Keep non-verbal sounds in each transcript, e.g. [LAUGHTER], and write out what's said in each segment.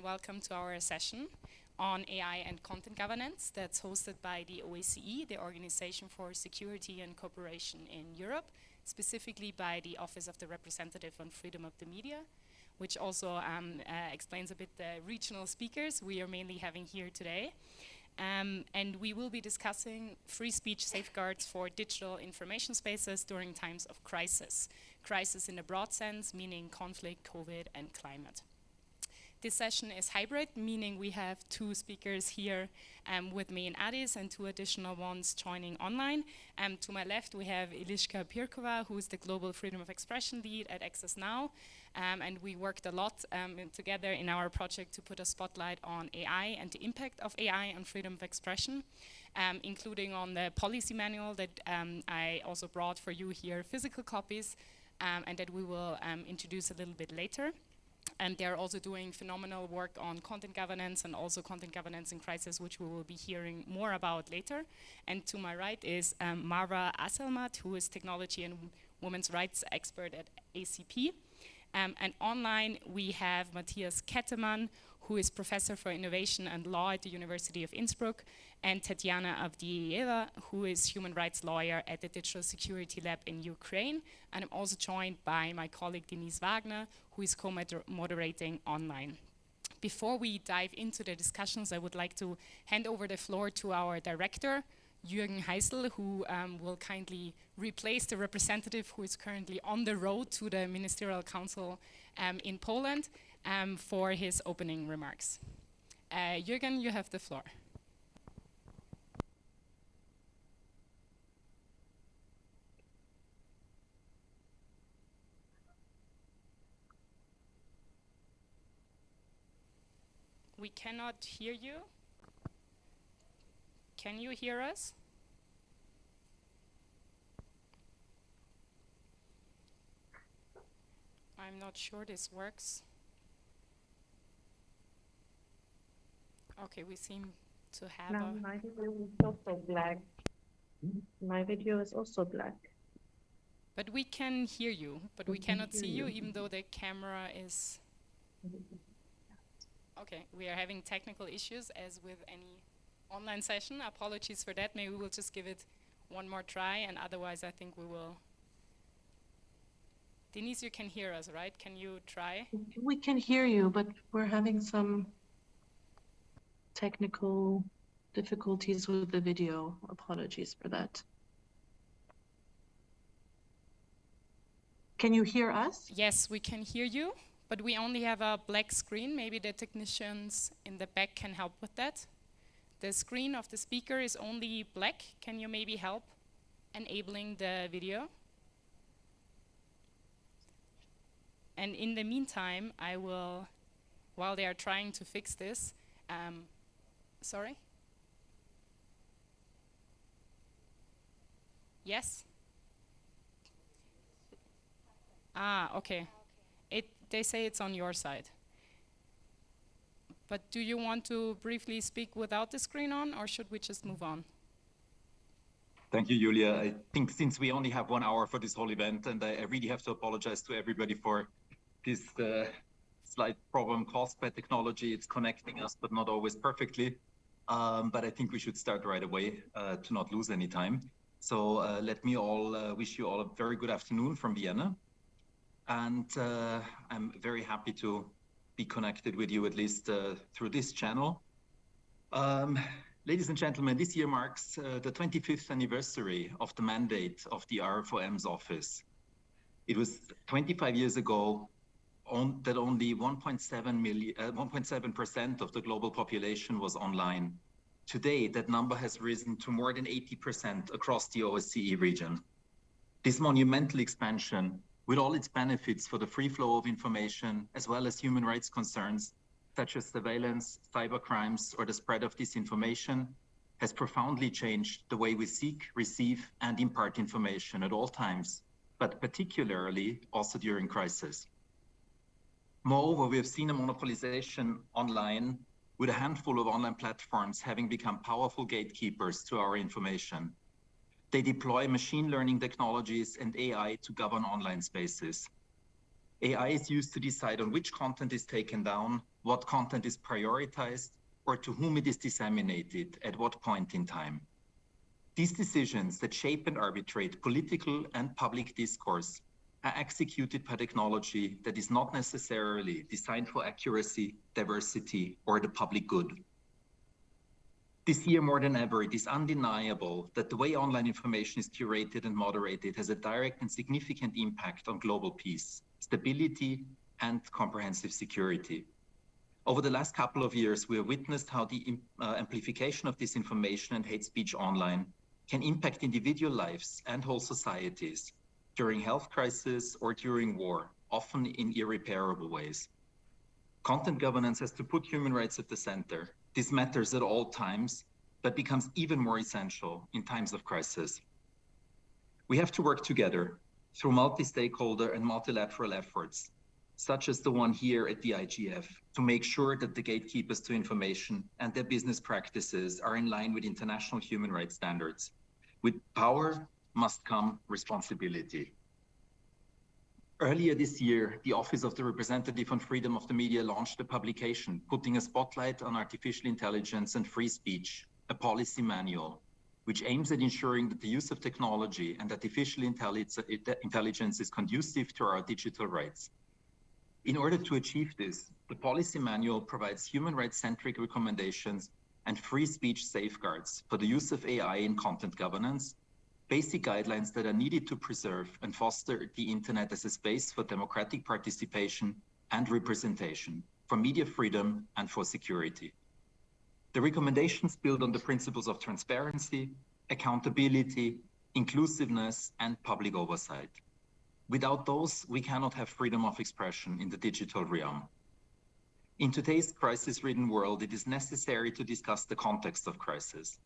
and welcome to our session on AI and content governance that's hosted by the OSCE, the Organization for Security and Cooperation in Europe, specifically by the Office of the Representative on Freedom of the Media, which also um, uh, explains a bit the regional speakers we are mainly having here today. Um, and we will be discussing free speech safeguards for digital information spaces during times of crisis. Crisis in a broad sense, meaning conflict, COVID, and climate. This session is hybrid, meaning we have two speakers here um, with me in Addis and two additional ones joining online. Um, to my left, we have Eliška Pirkova, who is the Global Freedom of Expression Lead at Access Now. Um, and we worked a lot um, together in our project to put a spotlight on AI and the impact of AI on freedom of expression, um, including on the policy manual that um, I also brought for you here, physical copies, and that we will introduce a little bit later and they're also doing phenomenal work on content governance and also content governance in crisis, which we will be hearing more about later. And to my right is um, Marwa Azelmat, who is technology and women's rights expert at APC. Um, and online, we have Matthias Kettemann, who is professor for innovation and law at the University of Innsbruck, and Tatiana Avdieva, who is human rights lawyer at the Digital Security Lab in Ukraine. And I'm also joined by my colleague Denise Wagner, who is co-moderating online. Before we dive into the discussions, I would like to hand over the floor to our director, Jürgen Heissel, who um, will kindly replace the representative who is currently on the road to the Ministerial Council um, in Poland um, for his opening remarks. Uh, Jürgen, you have the floor. We cannot hear you. Can you hear us? I'm not sure this works. Okay, we seem to have no, a... my video is also black. My video is also black. But we can hear you, but we, cannot see you, even though the camera is... Okay, we are having technical issues as with any online session. Apologies for that. Maybe we'll just give it one more try, and otherwise I think we will... Denise, you can hear us, right? Can you try? We can hear you, but we're having some technical difficulties with the video. Apologies for that. Can you hear us? Yes, we can hear you, but we only have a black screen. Maybe the technicians in the back can help with that. The screen of the speaker is only black. Can you maybe help enabling the video? And in the meantime, I will, while they are trying to fix this, um, Sorry? Yes? Ah, okay. It, they say it's on your side. But do you want to briefly speak without the screen on, or should we just move on? Thank you, Julia. I think since we only have one hour for this whole event, and I, I really have to apologize to everybody for this uh, slight problem caused by technology. It's connecting us, but not always perfectly. Um, but I think we should start right away uh, to not lose any time. So uh, let me all uh, wish you all a very good afternoon from Vienna. And uh, I'm very happy to be connected with you at least uh, through this channel. Um, ladies and gentlemen, this year marks uh, the 25th anniversary of the mandate of the RFOM's office. It was 25 years ago on, that only 1.7 million, 1.7% uh, of the global population was online. Today, that number has risen to more than 80% across the OSCE region. This monumental expansion, with all its benefits for the free flow of information, as well as human rights concerns, such as surveillance, cyber crimes, or the spread of disinformation, has profoundly changed the way we seek, receive, and impart information at all times, but particularly also during crisis. Moreover, we have seen a monopolization online with a handful of online platforms having become powerful gatekeepers to our information. They deploy machine learning technologies and AI to govern online spaces. AI is used to decide on which content is taken down, what content is prioritized, or to whom it is disseminated at what point in time. These decisions that shape and arbitrate political and public discourse are executed by technology that is not necessarily designed for accuracy, diversity, or the public good. This year more than ever, it is undeniable that the way online information is curated and moderated has a direct and significant impact on global peace, stability, and comprehensive security. Over the last couple of years, we have witnessed how the uh, amplification of disinformation and hate speech online can impact individual lives and whole societies during health crisis or during war, often in irreparable ways. Content governance has to put human rights at the center. This matters at all times, but becomes even more essential in times of crisis. We have to work together through multi-stakeholder and multilateral efforts such as the one here at the IGF, to make sure that the gatekeepers to information and their business practices are in line with international human rights standards. With power must come responsibility. Earlier this year, the Office of the Representative on Freedom of the Media launched a publication putting a spotlight on artificial intelligence and free speech, a policy manual, which aims at ensuring that the use of technology and artificial intelligence is conducive to our digital rights. In order to achieve this, the policy manual provides human rights-centric recommendations and free speech safeguards for the use of AI in content governance, basic guidelines that are needed to preserve and foster the internet as a space for democratic participation and representation, for media freedom and for security. The recommendations build on the principles of transparency, accountability, inclusiveness, and public oversight. Without those, we cannot have freedom of expression in the digital realm. In today's crisis-ridden world, it is necessary to discuss the context of crisis.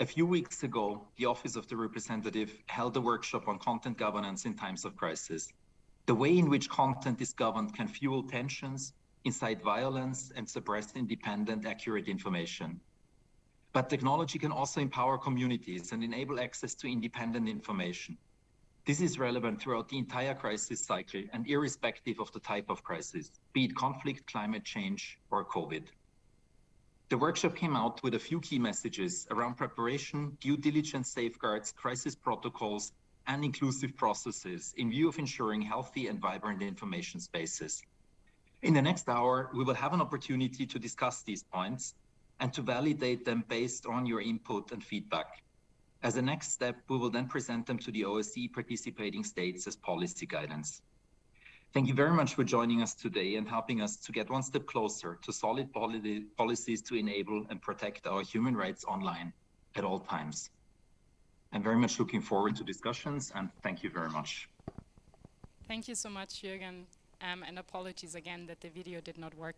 A few weeks ago, the Office of the Representative held a workshop on content governance in times of crisis. The way in which content is governed can fuel tensions, incite violence, and suppress independent, accurate information. But technology can also empower communities and enable access to independent information. This is relevant throughout the entire crisis cycle and irrespective of the type of crisis, be it conflict, climate change, or COVID. The workshop came out with a few key messages around preparation, due diligence safeguards, crisis protocols, and inclusive processes in view of ensuring healthy and vibrant information spaces. In the next hour, we will have an opportunity to discuss these points and to validate them based on your input and feedback. As a next step, we will then present them to the OSCE participating states as policy guidance. Thank you very much for joining us today and helping us to get one step closer to solid policies to enable and protect our human rights online at all times. I'm very much looking forward to discussions and thank you very much. Thank you so much, Jürgen, um, and apologies again that the video did not work.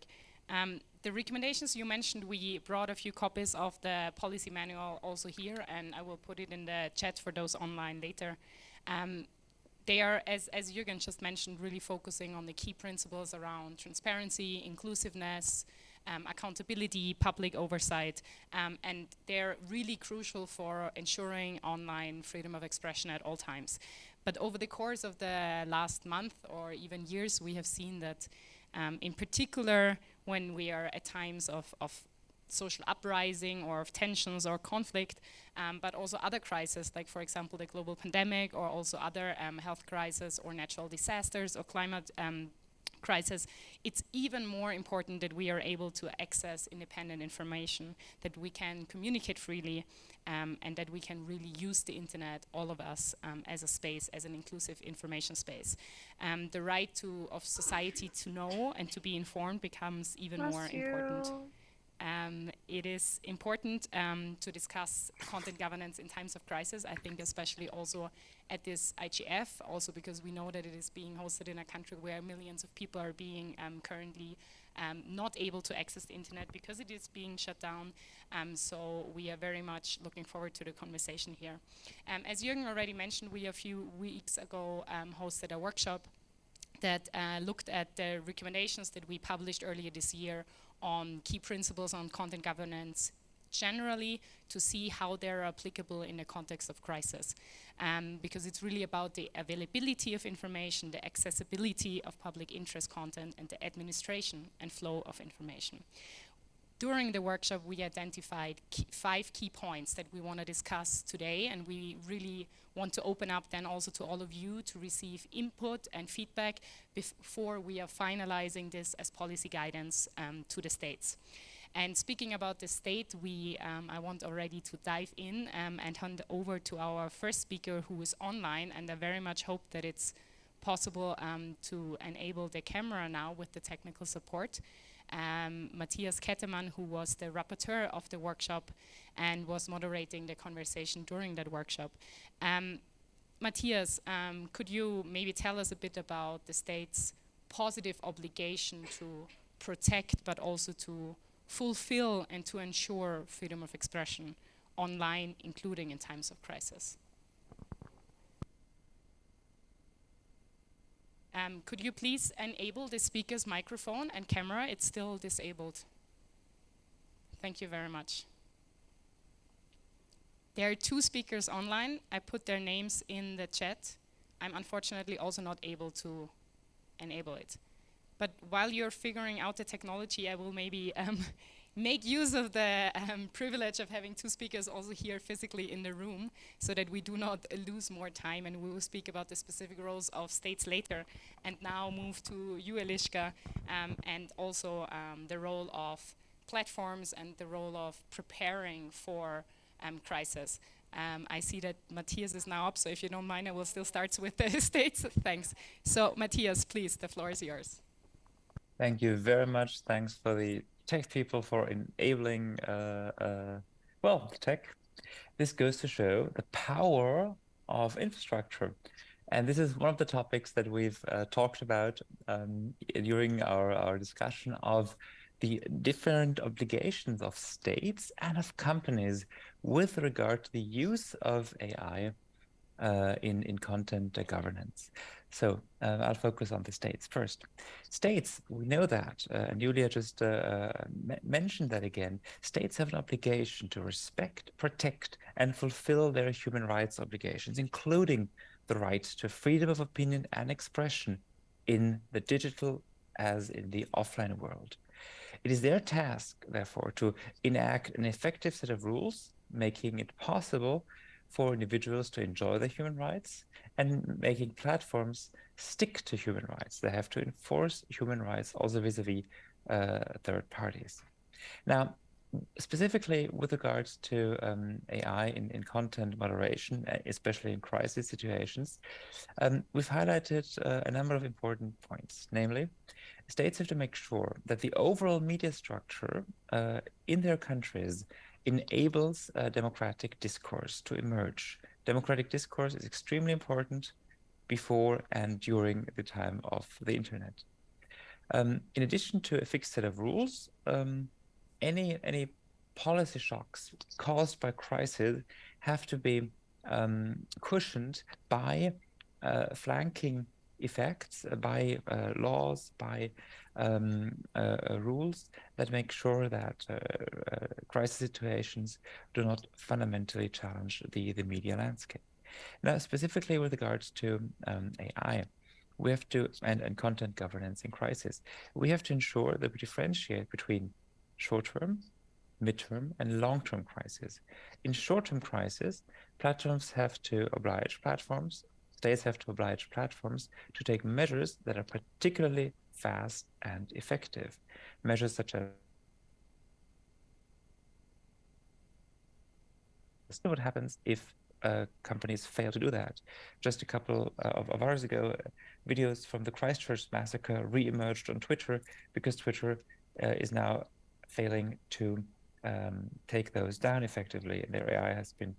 Um, the recommendations you mentioned, we brought a few copies of the policy manual also here, and I will put it in the chat for those online later. Um, they are, as, as Jürgen just mentioned, really focusing on the key principles around transparency, inclusiveness, um, accountability, public oversight, um, and they're really crucial for ensuring online freedom of expression at all times. But over the course of the last month or even years, we have seen that um, in particular, when we are at times of, of social uprising or of tensions or conflict, um, but also other crises, like for example the global pandemic or also other um, health crises or natural disasters or climate um, crisis, it's even more important that we are able to access independent information, that we can communicate freely, um, and that we can really use the internet, all of us, um, as a space, as an inclusive information space. Um, the right to of society to know and to be informed becomes even Bless more you. important. Um, it is important um, to discuss content governance in times of crisis, I think especially also at this IGF, also because we know that it is being hosted in a country where millions of people are being um, currently um, not able to access the internet because it is being shut down. Um, so we are very much looking forward to the conversation here. Um, as Jürgen already mentioned, we a few weeks ago hosted a workshop that uh, looked at the recommendations that we published earlier this year on key principles on content governance generally to see how they're applicable in the context of crisis. Um, because it's really about the availability of information, the accessibility of public interest content, and the administration and flow of information. During the workshop, we identified key five key points that we want to discuss today, and we really want to open up then also to all of you to receive input and feedback before we are finalizing this as policy guidance um, to the states. And speaking about the state, we, um, I want already to dive in um, and hand over to our first speaker who is online, and I very much hope that it's possible um, to enable the camera now with the technical support um, Matthias Kettemann, who was the rapporteur of the workshop and was moderating the conversation during that workshop. Um, Matthias, um, could you maybe tell us a bit about the state's positive obligation to protect but also to fulfill and to ensure freedom of expression online, including in times of crisis? Um, could you please enable the speaker's microphone and camera? It's still disabled. Thank you very much. There are two speakers online. I put their names in the chat. I'm unfortunately also not able to enable it. But while you're figuring out the technology, I will maybe [LAUGHS] um, make use of the um, privilege of having two speakers also here physically in the room so that we do not uh, lose more time and we will speak about the specific roles of states later and now move to you Eliška um, and also um, the role of platforms and the role of preparing for um, crisis. Um, I see that Matthias is now up, so if you don't mind, I will still start with the [LAUGHS] states. Thanks. So Matthias, please, the floor is yours. Thank you very much. Thanks for the tech people for enabling, uh, uh, well, tech. This goes to show the power of infrastructure. And this is one of the topics that we've uh, talked about um, during our, our discussion of the different obligations of states and of companies with regard to the use of AI uh, in, in content governance. So uh, I'll focus on the states first. States, we know that, uh, and Julia just uh, uh mentioned that again. States have an obligation to respect, protect, and fulfill their human rights obligations, including the right to freedom of opinion and expression in the digital as in the offline world. It is their task, therefore, to enact an effective set of rules, making it possible for individuals to enjoy their human rights and making platforms stick to human rights. They have to enforce human rights also vis-a-vis uh, third parties. Now, specifically with regards to um, AI in, in content moderation, uh, especially in crisis situations, um, we've highlighted uh, a number of important points. Namely, states have to make sure that the overall media structure uh, in their countries enables democratic discourse to emerge. Democratic discourse is extremely important before and during the time of the internet. Um, in addition to a fixed set of rules, um, any any policy shocks caused by crisis have to be um, cushioned by uh, flanking effects, uh, by uh, laws, by um, uh, rules that make sure that crisis situations do not fundamentally challenge the, the media landscape. Now, specifically with regards to um, AI, we have to, and, and content governance in crisis, we have to ensure that we differentiate between short-term, mid-term, and long-term crisis. In short-term crisis, platforms have to oblige platforms, states have to oblige platforms to take measures that are particularly fast, and effective. Measures such as what happens if uh, companies fail to do that. Just a couple uh, of, of, hours ago, uh, videos from the Christchurch massacre re-emerged on Twitter because Twitter uh, is now failing to um, take those down effectively, and their AI has been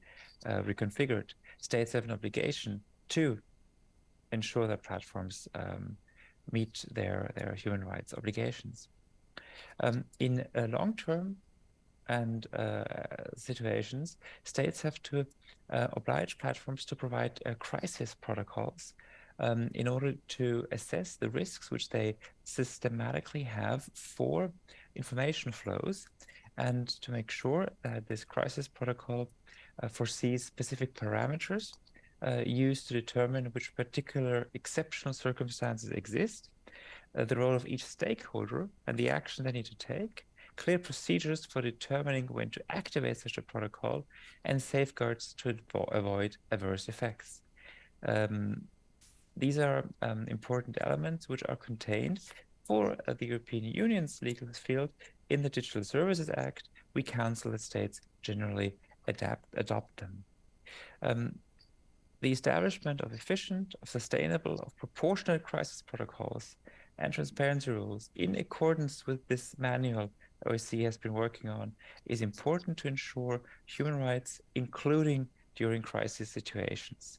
uh, reconfigured. States have an obligation to ensure that platforms um, meet their, their human rights obligations. Um, in a long term and uh, situations, states have to uh, oblige platforms to provide uh, crisis protocols um, in order to assess the risks which they systematically have for information flows and to make sure that this crisis protocol uh, foresees specific parameters uh, used to determine which particular exceptional circumstances exist, uh, the role of each stakeholder and the action they need to take, clear procedures for determining when to activate such a protocol, and safeguards to avoid adverse effects. Um, these are um, important elements which are contained for uh, the European Union's legal field in the Digital Services Act. We counsel that states generally adapt, adopt them. Um, the establishment of efficient, of sustainable, of proportionate crisis protocols and transparency rules in accordance with this manual OSCE has been working on is important to ensure human rights, including during crisis situations.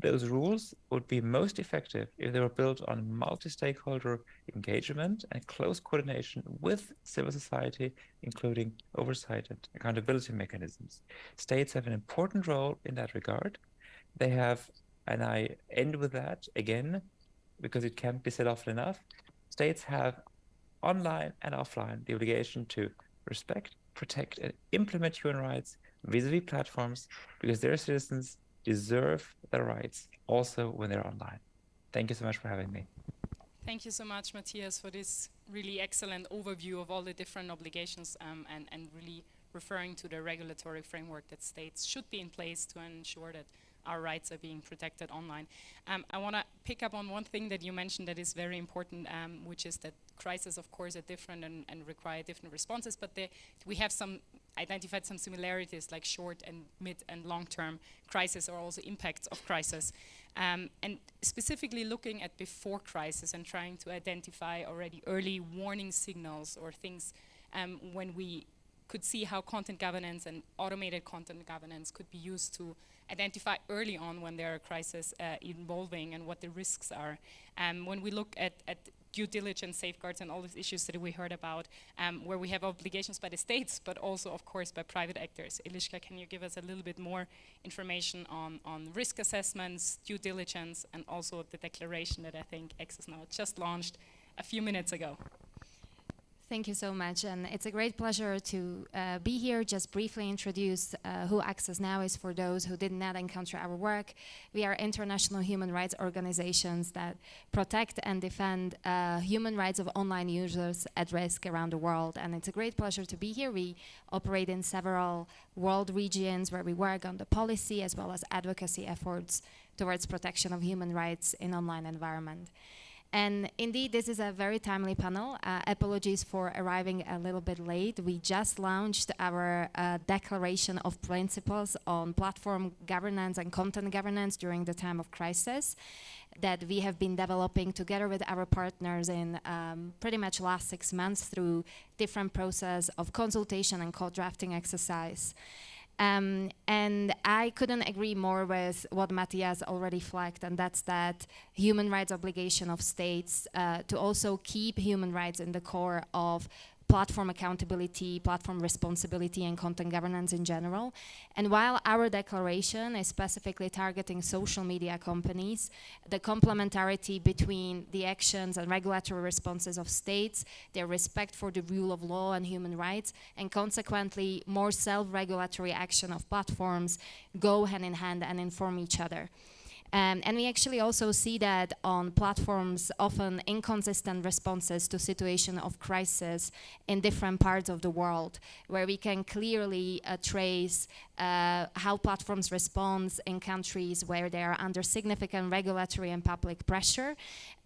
Those rules would be most effective if they were built on multi-stakeholder engagement and close coordination with civil society, including oversight and accountability mechanisms. States have an important role in that regard. They have, and I end with that again, because it can't be said often enough, states have online and offline the obligation to respect, protect, and implement human rights vis-a-vis -vis platforms because their citizens deserve their rights also when they're online. Thank you so much for having me. Thank you so much, Matthias, for this really excellent overview of all the different obligations um, and, and really referring to the regulatory framework that states should be in place to ensure that our rights are being protected online. Um, I want to pick up on one thing that you mentioned that is very important, um, which is that crises, of course, are different and, and require different responses, but we have some identified some similarities like short and mid and long-term crisis or also impacts of crisis. Um, and specifically looking at before crisis and trying to identify already early warning signals or things um, when we could see how content governance and automated content governance could be used to identify early on when there are crises uh, involving and what the risks are. Um, when we look at, at due diligence safeguards and all these issues that we heard about, um, where we have obligations by the states, but also, of course, by private actors. Eliska, can you give us a little bit more information on, on risk assessments, due diligence, and also the declaration that I think Access Now just launched a few minutes ago? Thank you so much, and it's a great pleasure to uh, be here. Just briefly introduce uh, who Access Now is for those who did not encounter our work. We are international human rights organizations that protect and defend uh, human rights of online users at risk around the world, and it's a great pleasure to be here. We operate in several world regions where we work on the policy as well as advocacy efforts towards protection of human rights in online environment. And indeed, this is a very timely panel. Uh, apologies for arriving a little bit late. We just launched our uh, declaration of principles on platform governance and content governance during the time of crisis that we have been developing together with our partners in um, pretty much last six months through different process of consultation and co-drafting exercise. Um, and I couldn't agree more with what Matthias already flagged, and that's that human rights obligation of states uh, to also keep human rights in the core of platform accountability, platform responsibility, and content governance in general. And while our declaration is specifically targeting social media companies, the complementarity between the actions and regulatory responses of states, their respect for the rule of law and human rights, and consequently more self-regulatory action of platforms go hand in hand and inform each other. Um, and we actually also see that on platforms, often inconsistent responses to situation of crisis in different parts of the world, where we can clearly uh, trace uh, how platforms respond in countries where they are under significant regulatory and public pressure,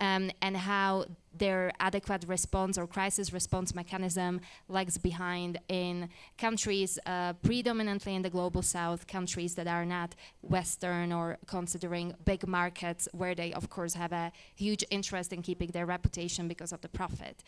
um, and how their adequate response or crisis response mechanism lags behind in countries uh, predominantly in the global south, countries that are not Western or considering big markets where they of course have a huge interest in keeping their reputation because of the profit.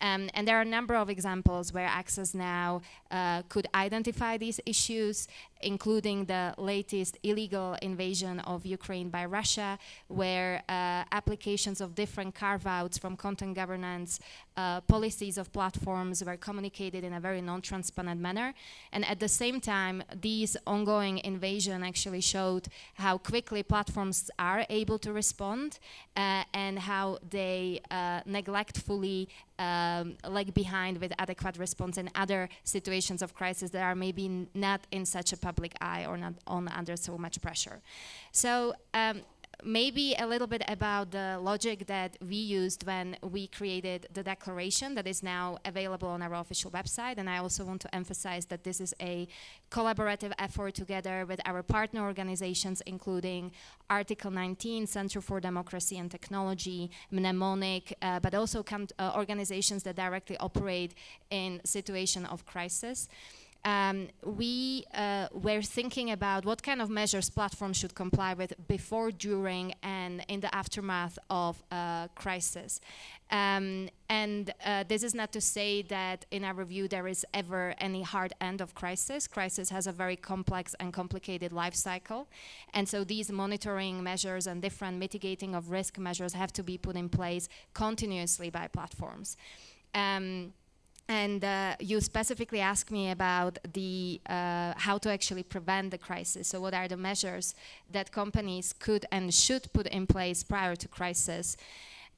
Um, and there are a number of examples where Access Now uh, could identify these issues, including the latest illegal invasion of Ukraine by Russia, where uh, applications of different carve-outs from content governance uh, policies of platforms were communicated in a very non-transparent manner. And at the same time, these ongoing invasion actually showed how quickly platforms are able to respond uh, and how they uh, neglectfully um, lag behind with adequate response in other situations of crisis that are maybe not in such a public eye or not on under so much pressure. So um, maybe a little bit about the logic that we used when we created the declaration that is now available on our official website. And I also want to emphasize that this is a collaborative effort together with our partner organizations, including Article 19, Center for Democracy and Technology, Mnemonic, uh, but also uh, organizations that directly operate in situation of crisis um, we uh, were thinking about what kind of measures platforms should comply with before, during, and in the aftermath of a crisis. Um, and uh, this is not to say that in our view there is ever any hard end of crisis. Crisis has a very complex and complicated life cycle. And so these monitoring measures and different mitigating of risk measures have to be put in place continuously by platforms. Um, and uh, you specifically asked me about the uh, how to actually prevent the crisis. So what are the measures that companies could and should put in place prior to crisis?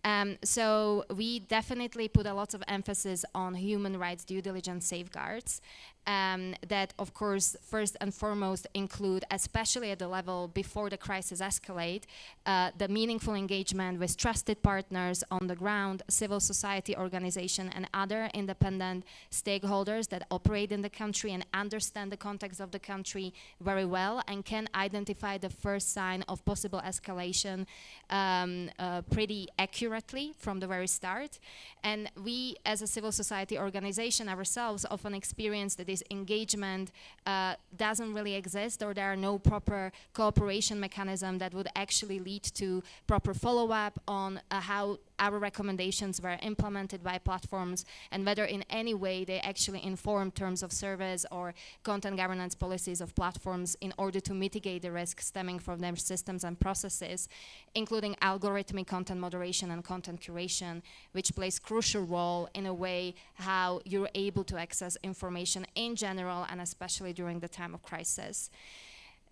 Um, so we definitely put a lot of emphasis on human rights due diligence safeguards um, that of course first and foremost include, especially at the level before the crisis escalate, uh, the meaningful engagement with trusted partners on the ground, civil society organization and other independent stakeholders that operate in the country and understand the context of the country very well and can identify the first sign of possible escalation um, uh, pretty accurately from the very start. And we as a civil society organization ourselves often experience that engagement uh, doesn't really exist or there are no proper cooperation mechanism that would actually lead to proper follow-up on uh, how our recommendations were implemented by platforms and whether in any way they actually inform terms of service or content governance policies of platforms in order to mitigate the risk stemming from their systems and processes, including algorithmic content moderation and content curation, which plays crucial role in a way how you're able to access information in general and especially during the time of crisis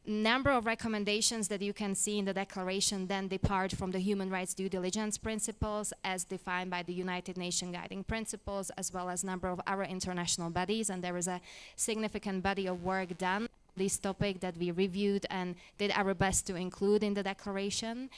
number of recommendations that you can see in the declaration then depart from the human rights due diligence principles as defined by the United Nations guiding principles as well as number of our international bodies and there is a significant body of work done this topic that we reviewed and did our best to include in the declaration.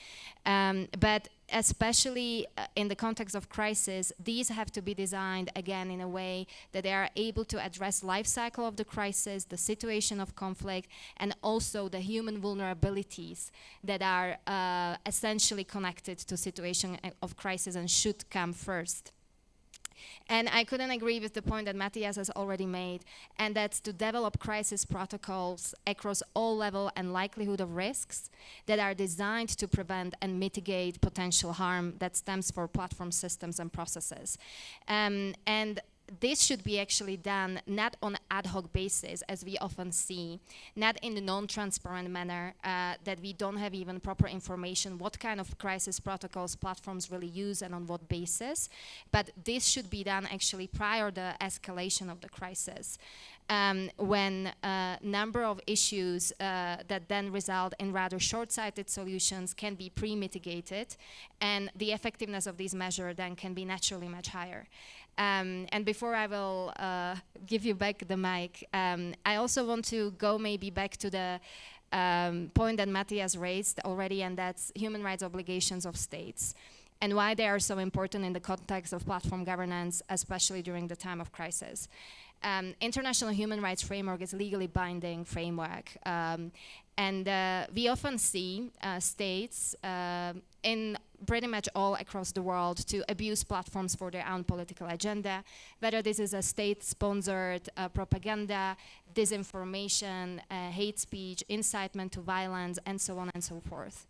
Um, but especially uh, in the context of crisis, these have to be designed again in a way that they are able to address life cycle of the crisis, the situation of conflict, and also the human vulnerabilities that are uh, essentially connected to situation uh, of crisis and should come first. And I couldn't agree with the point that Matthias has already made, and that's to develop crisis protocols across all level and likelihood of risks that are designed to prevent and mitigate potential harm that stems for platform systems and processes. Um, and this should be actually done not on ad hoc basis as we often see, not in a non-transparent manner uh, that we don't have even proper information what kind of crisis protocols platforms really use and on what basis, but this should be done actually prior the escalation of the crisis. Um, when a uh, number of issues uh, that then result in rather short-sighted solutions can be pre-mitigated and the effectiveness of these measures then can be naturally much higher. Um, and before I will uh, give you back the mic, um, I also want to go maybe back to the um, point that Matthias raised already, and that's human rights obligations of states and why they are so important in the context of platform governance, especially during the time of crisis. Um, international human rights framework is legally binding framework. Um, and uh, we often see uh, states uh, in pretty much all across the world to abuse platforms for their own political agenda, whether this is a state-sponsored uh, propaganda, disinformation, uh, hate speech, incitement to violence, and so on and so forth.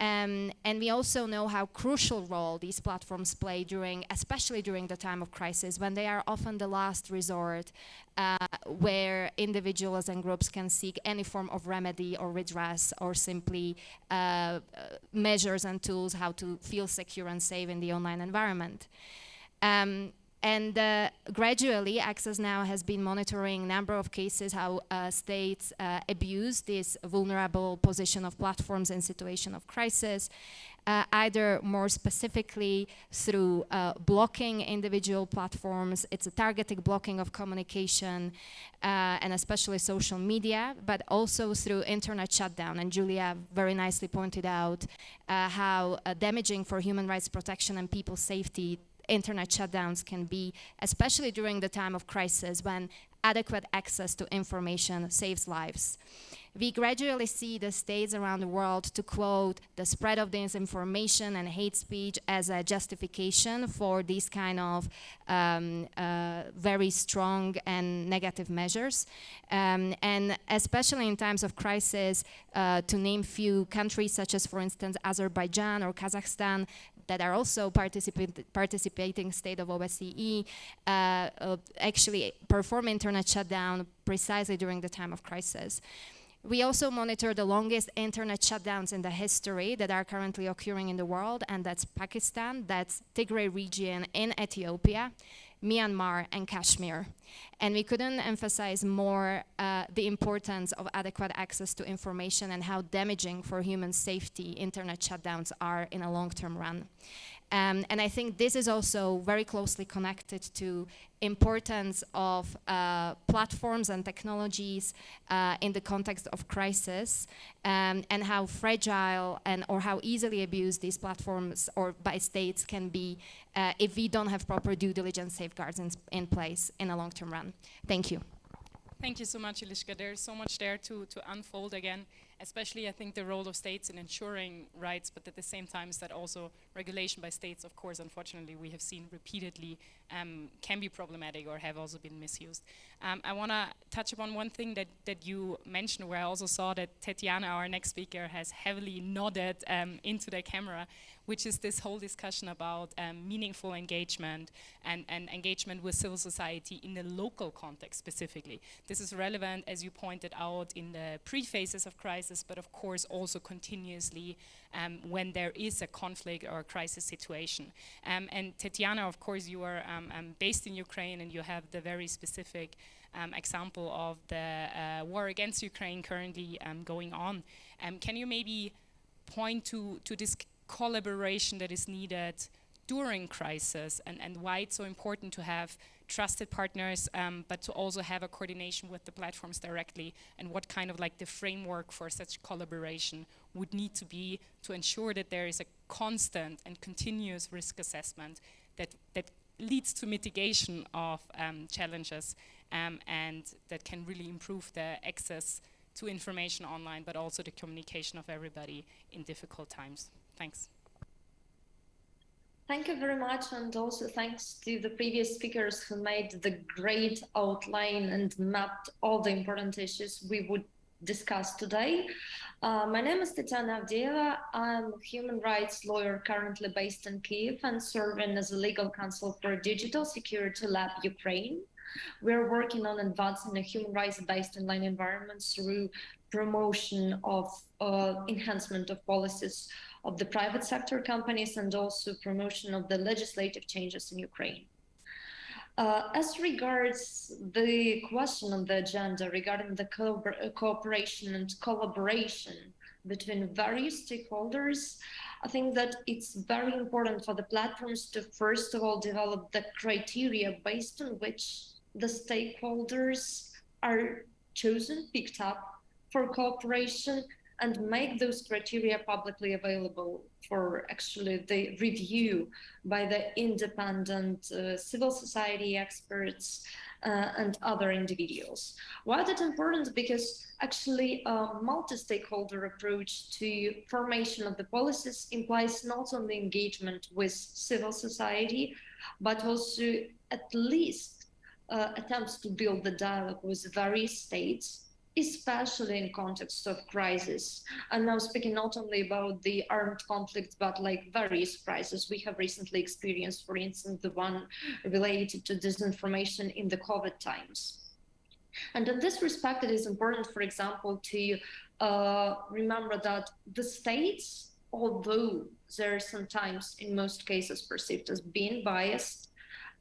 Um, and we also know how crucial role these platforms play during, especially during the time of crisis, when they are often the last resort uh, where individuals and groups can seek any form of remedy or redress or simply uh, measures and tools how to feel secure and safe in the online environment. Um, and uh, gradually, Access Now has been monitoring a number of cases how uh, states uh, abuse this vulnerable position of platforms in situation of crisis, uh, either more specifically through uh, blocking individual platforms, it's a targeted blocking of communication, uh, and especially social media, but also through internet shutdown. And Julia very nicely pointed out how damaging for human rights protection and people's safety internet shutdowns can be, especially during the time of crisis when adequate access to information saves lives. We gradually see the states around the world to quote the spread of disinformation and hate speech as a justification for these kind of um, uh, very strong and negative measures. Um, and especially in times of crisis, uh, to name few countries such as, for instance, Azerbaijan or Kazakhstan, that are also participating state of OSCE uh, actually perform internet shutdown precisely during the time of crisis. We also monitor the longest internet shutdowns in the history that are currently occurring in the world, and that's Pakistan, that's Tigray region in Ethiopia, Myanmar, and Kashmir. And we couldn't emphasize more uh, the importance of adequate access to information and how damaging for human safety internet shutdowns are in a long-term run. Um, and I think this is also very closely connected to importance of uh, platforms and technologies uh, in the context of crisis um, and how fragile and or how easily abused these platforms or by states can be uh, if we don't have proper due diligence safeguards in, in place in a long-term run. Thank you. Thank you so much, Eliska. There's so much there to, to unfold again especially I think the role of states in ensuring rights, but at the same time is that also regulation by states, of course, unfortunately, we have seen repeatedly um, can be problematic or have also been misused. Um, I want to touch upon one thing that, that you mentioned where I also saw that Tetiana, our next speaker, has heavily nodded um, into the camera, which is this whole discussion about um, meaningful engagement and, and engagement with civil society in the local context specifically. This is relevant, as you pointed out, in the pre-phases of crisis, but of course also continuously um, when there is a conflict or a crisis situation. Um, and Tetiana, of course, you are um, um, based in Ukraine and you have the very specific um, example of the uh, war against Ukraine currently going on. can you maybe point to, to this collaboration that is needed during crisis and, and why it's so important to have trusted partners, um, but to also have a coordination with the platforms directly and what kind of like the framework for such collaboration would need to be to ensure that there is a constant and continuous risk assessment that, that leads to mitigation of um, challenges um, and that can really improve the access to information online, but also the communication of everybody in difficult times. Thanks. Thank you very much, and also thanks to the previous speakers who made the great outline and mapped all the important issues we would discuss today. Uh, my name is Tatiana Avdeeva. I'm a human rights lawyer currently based in Kiev and serving as a legal counsel for Digital Security Lab Ukraine. We're working on advancing a human rights-based online environment through promotion of uh, enhancement of policies of the private sector companies and also promotion of the legislative changes in Ukraine. Uh, as regards the question on the agenda regarding the co cooperation and collaboration between various stakeholders, I think that it's very important for the platforms to first of all develop the criteria based on which the stakeholders are chosen, picked up for cooperation and make those criteria publicly available for actually the review by the independent uh, civil society experts uh, and other individuals. Why is that important? Because actually a multi-stakeholder approach to formation of the policies implies not only engagement with civil society, but also at least uh, attempts to build the dialogue with various states especially in context of crisis. And now speaking not only about the armed conflict, but like various crises we have recently experienced, for instance, the one related to disinformation in the COVID times. And in this respect, it is important, for example, to uh, remember that the states, although they're sometimes in most cases perceived as being biased,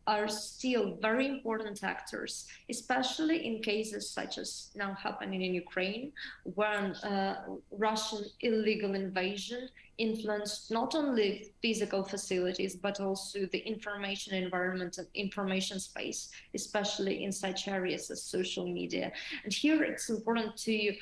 are still very important actors, especially in cases such as now happening in Ukraine, when uh, Russian illegal invasion influenced not only physical facilities, but also the information environment and information space, especially in such areas as social media. And here it's important to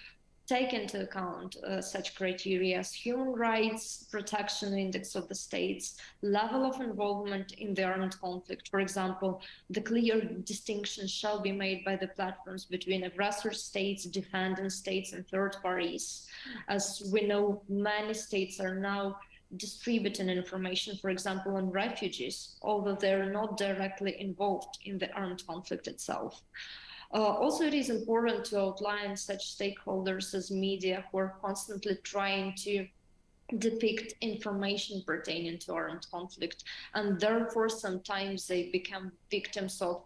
take into account uh, such criteria as human rights protection index of the states, level of involvement in the armed conflict. For example, the clear distinction shall be made by the platforms between aggressor states, defending states, and third parties. As we know, many states are now distributing information, for example, on refugees, although they're not directly involved in the armed conflict itself. Uh, also, it is important to outline such stakeholders as media who are constantly trying to depict information pertaining to armed conflict and therefore sometimes they become victims of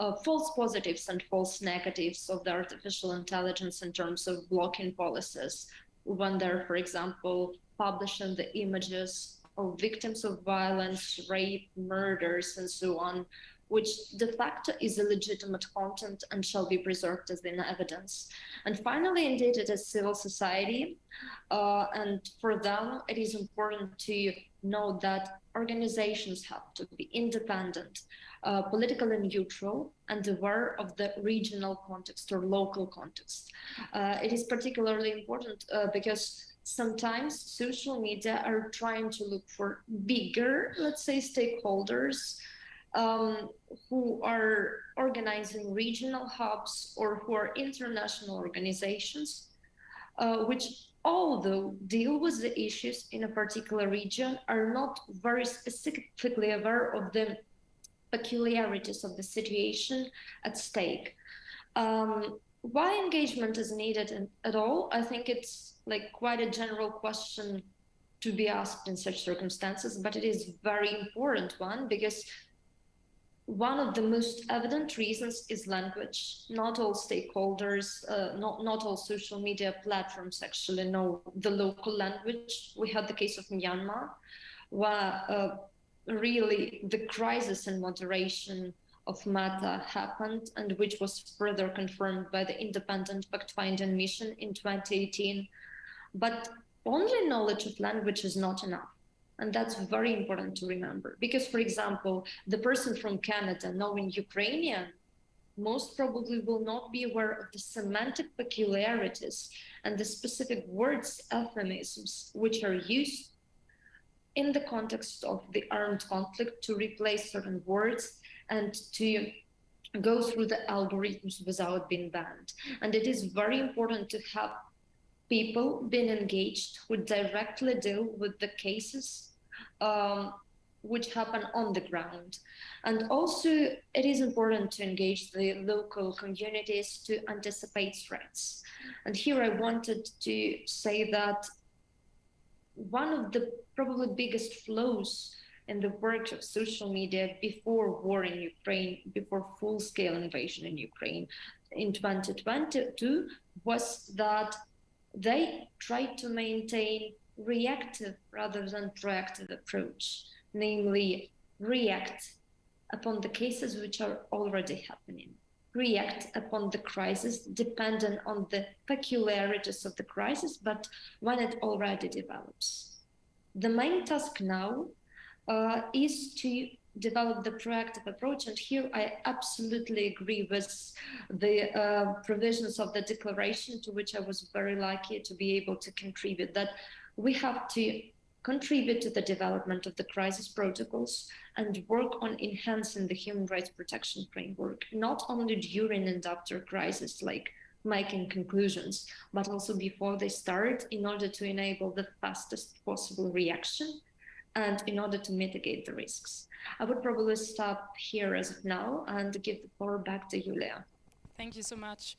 uh, false positives and false negatives of the artificial intelligence in terms of blocking policies. When they're for example publishing the images of victims of violence rape murders and so on which de facto is a legitimate content and shall be preserved as in evidence. And finally, indeed, it is civil society. Uh, and for them, it is important to know that organizations have to be independent, uh, politically neutral, and aware of the regional context or local context. Uh, it is particularly important uh, because sometimes social media are trying to look for bigger, let's say, stakeholders um, who are organizing regional hubs or who are international organizations, uh, which although deal with the issues in a particular region, are not very specifically aware of the peculiarities of the situation at stake. Um, why engagement is needed in, at all? I think it's like quite a general question to be asked in such circumstances, but it is very important one because one of the most evident reasons is language. Not all stakeholders, uh, not, not all social media platforms actually know the local language. We had the case of Myanmar, where uh, really the crisis in moderation of Meta happened and which was further confirmed by the independent fact-finding mission in 2018. But only knowledge of language is not enough. And that's very important to remember. Because, for example, the person from Canada knowing Ukrainian most probably will not be aware of the semantic peculiarities and the specific words, euphemisms, which are used in the context of the armed conflict to replace certain words and to go through the algorithms without being banned. And it is very important to have people being engaged who directly deal with the cases um, which happen on the ground. And also, it is important to engage the local communities to anticipate threats. And here I wanted to say that one of the probably biggest flows in the work of social media before war in Ukraine, before full-scale invasion in Ukraine in 2022 was that they tried to maintain reactive rather than proactive approach, namely react upon the cases which are already happening, react upon the crisis dependent on the peculiarities of the crisis, but when it already develops. The main task now uh, is to develop the proactive approach. And here I absolutely agree with the uh, provisions of the declaration to which I was very lucky to be able to contribute that we have to contribute to the development of the crisis protocols and work on enhancing the human rights protection framework, not only during and after crisis, like making conclusions, but also before they start in order to enable the fastest possible reaction and in order to mitigate the risks. I would probably stop here as of now and give the floor back to Julia. Thank you so much.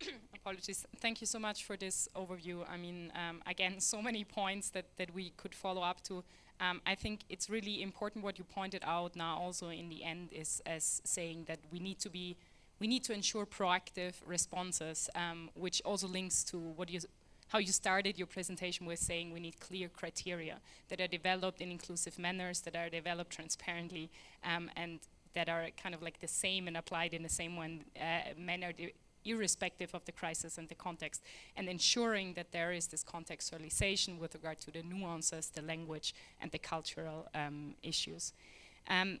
[CLEARS THROAT] Apologies. Thank you so much for this overview. I mean, um, again, so many points that, that we could follow up to. Um, I think it's really important what you pointed out now also in the end is as saying that we need to be, we need to ensure proactive responses, um, which also links to what you, how you started your presentation with saying we need clear criteria that are developed in inclusive manners, that are developed transparently, um, and that are kind of like the same and applied in the same one, uh, manner irrespective of the crisis and the context, and ensuring that there is this contextualization with regard to the nuances, the language, and the cultural um, issues. Um,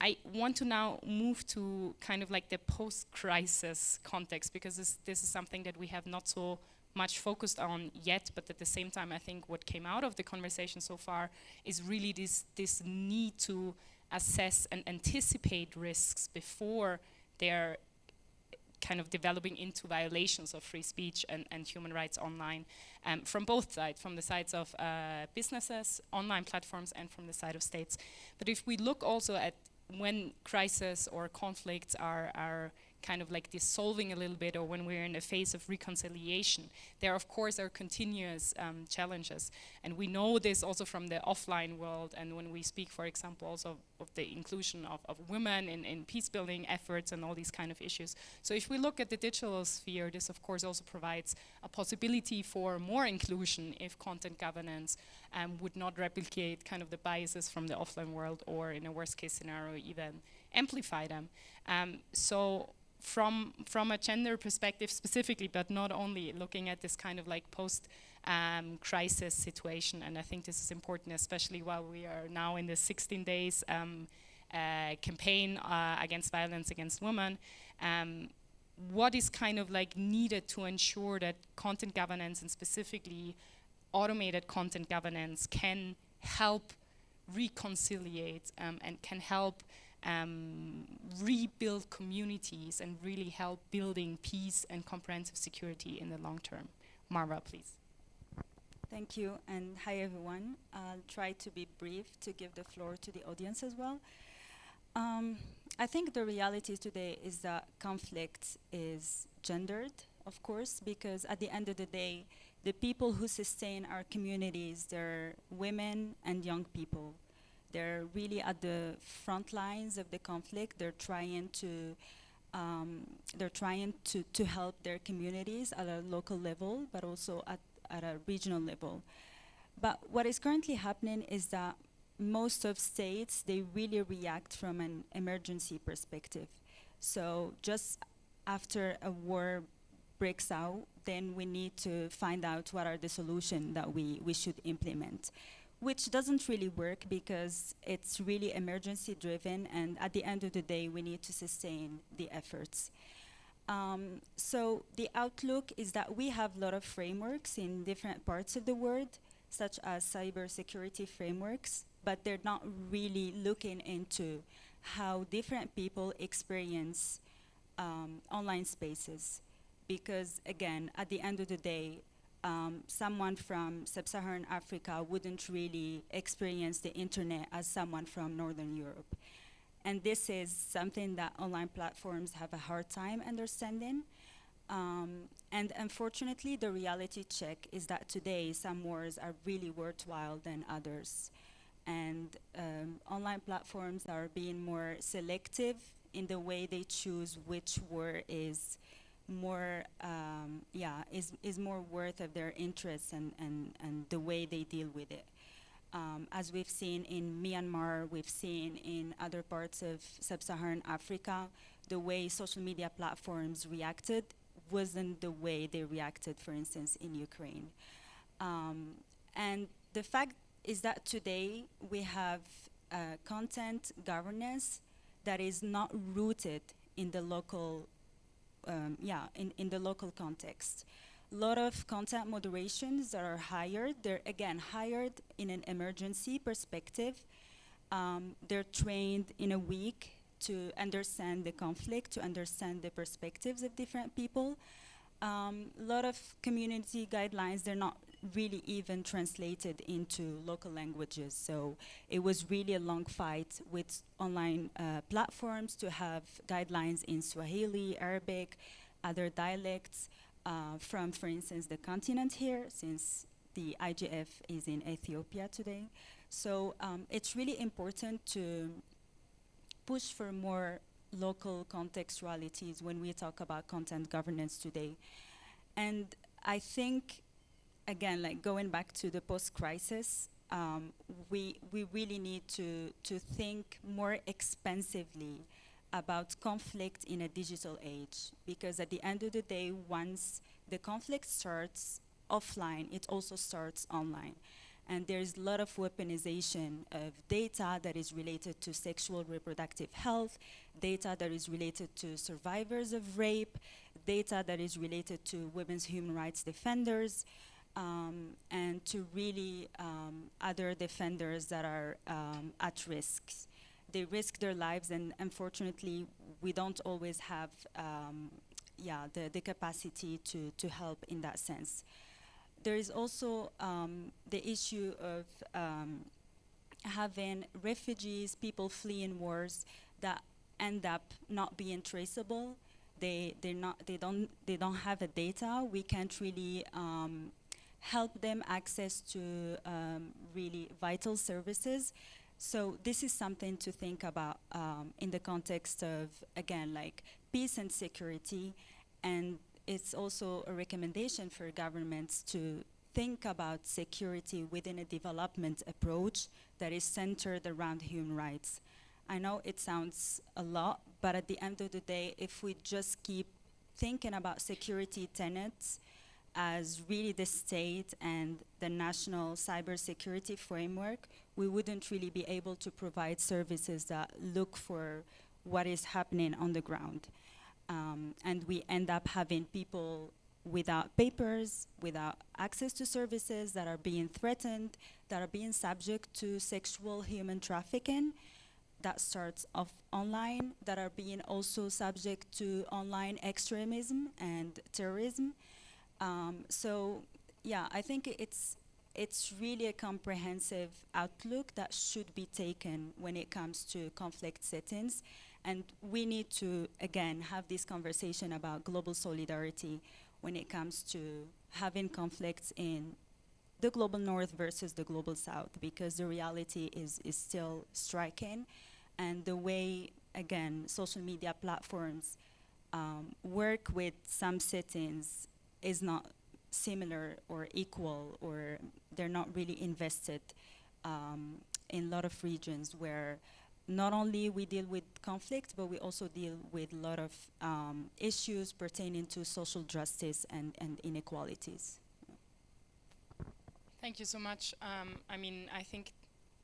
I want to now move to kind of like the post-crisis context because this, this is something that we have not so much focused on yet, but at the same time, I think what came out of the conversation so far is really this, this need to assess and anticipate risks before they're kind of developing into violations of free speech and, and human rights online um, from both sides, from the sides of uh, businesses, online platforms, and from the side of states. But if we look also at when crises or conflicts are, are kind of like dissolving a little bit or when we're in a phase of reconciliation, there of course are continuous um, challenges. And we know this also from the offline world and when we speak, for example, also of the inclusion of, of women in, in peace building efforts and all these kind of issues. So if we look at the digital sphere, this of course also provides a possibility for more inclusion if content governance um, would not replicate kind of the biases from the offline world or in a worst case scenario even amplify them. Um, so from from a gender perspective specifically, but not only looking at this kind of like post um, crisis situation. And I think this is important, especially while we are now in the 16 days um, uh, campaign uh, against violence against women. Um, what is kind of like needed to ensure that content governance and specifically automated content governance can help reconciliate um, and can help um, rebuild communities and really help building peace and comprehensive security in the long term. Marwa, please. Thank you, and hi everyone. I'll try to be brief to give the floor to the audience as well. Um, I think the reality today is that conflict is gendered, of course, because at the end of the day, the people who sustain our communities, they're women and young people. They're really at the front lines of the conflict. They're trying to um, they're trying to, to help their communities at a local level, but also at, at a regional level. But what is currently happening is that most of states, they really react from an emergency perspective. So just after a war breaks out, then we need to find out what are the solutions that we, we should implement which doesn't really work because it's really emergency driven and at the end of the day we need to sustain the efforts. Um, so the outlook is that we have a lot of frameworks in different parts of the world such as cybersecurity frameworks but they're not really looking into how different people experience um, online spaces because again at the end of the day um, someone from sub-Saharan Africa wouldn't really experience the internet as someone from Northern Europe. And this is something that online platforms have a hard time understanding. Um, and unfortunately, the reality check is that today some wars are really worthwhile than others. And um, online platforms are being more selective in the way they choose which war is more um, yeah is is more worth of their interests and and and the way they deal with it. Um, as we've seen in Myanmar we've seen in other parts of sub-Saharan Africa the way social media platforms reacted wasn't the way they reacted for instance in Ukraine. Um, and the fact is that today we have uh, content governance that is not rooted in the local um, yeah, in, in the local context. A lot of content moderations that are hired, they're again hired in an emergency perspective. Um, they're trained in a week to understand the conflict, to understand the perspectives of different people. A um, lot of community guidelines, they're not really even translated into local languages. So it was really a long fight with online uh, platforms to have guidelines in Swahili, Arabic, other dialects uh, from, for instance, the continent here, since the IGF is in Ethiopia today. So um, it's really important to push for more local contextualities when we talk about content governance today. And I think, again, like going back to the post-crisis, um, we, we really need to, to think more expensively about conflict in a digital age. Because at the end of the day, once the conflict starts offline, it also starts online. And there's a lot of weaponization of data that is related to sexual reproductive health, data that is related to survivors of rape, data that is related to women's human rights defenders, um, and to really um, other defenders that are um, at risk. They risk their lives, and unfortunately, we don't always have um, yeah, the, the capacity to, to help in that sense there is also um, the issue of um, having refugees, people fleeing wars that end up not being traceable. They they're not they don't they don't have the data. We can't really um, help them access to um, really vital services. So this is something to think about um, in the context of again like peace and security and it's also a recommendation for governments to think about security within a development approach that is centered around human rights. I know it sounds a lot, but at the end of the day, if we just keep thinking about security tenets as really the state and the national cybersecurity framework, we wouldn't really be able to provide services that look for what is happening on the ground. Um, and we end up having people without papers, without access to services that are being threatened, that are being subject to sexual human trafficking that starts off online, that are being also subject to online extremism and terrorism. Um, so yeah, I think it's it's really a comprehensive outlook that should be taken when it comes to conflict settings and we need to, again, have this conversation about global solidarity when it comes to having conflicts in the global north versus the global south, because the reality is, is still striking. And the way, again, social media platforms um, work with some settings is not similar or equal, or they're not really invested um, in a lot of regions where not only we deal with conflict, but we also deal with a lot of um, issues pertaining to social justice and, and inequalities. Thank you so much. Um, I mean, I think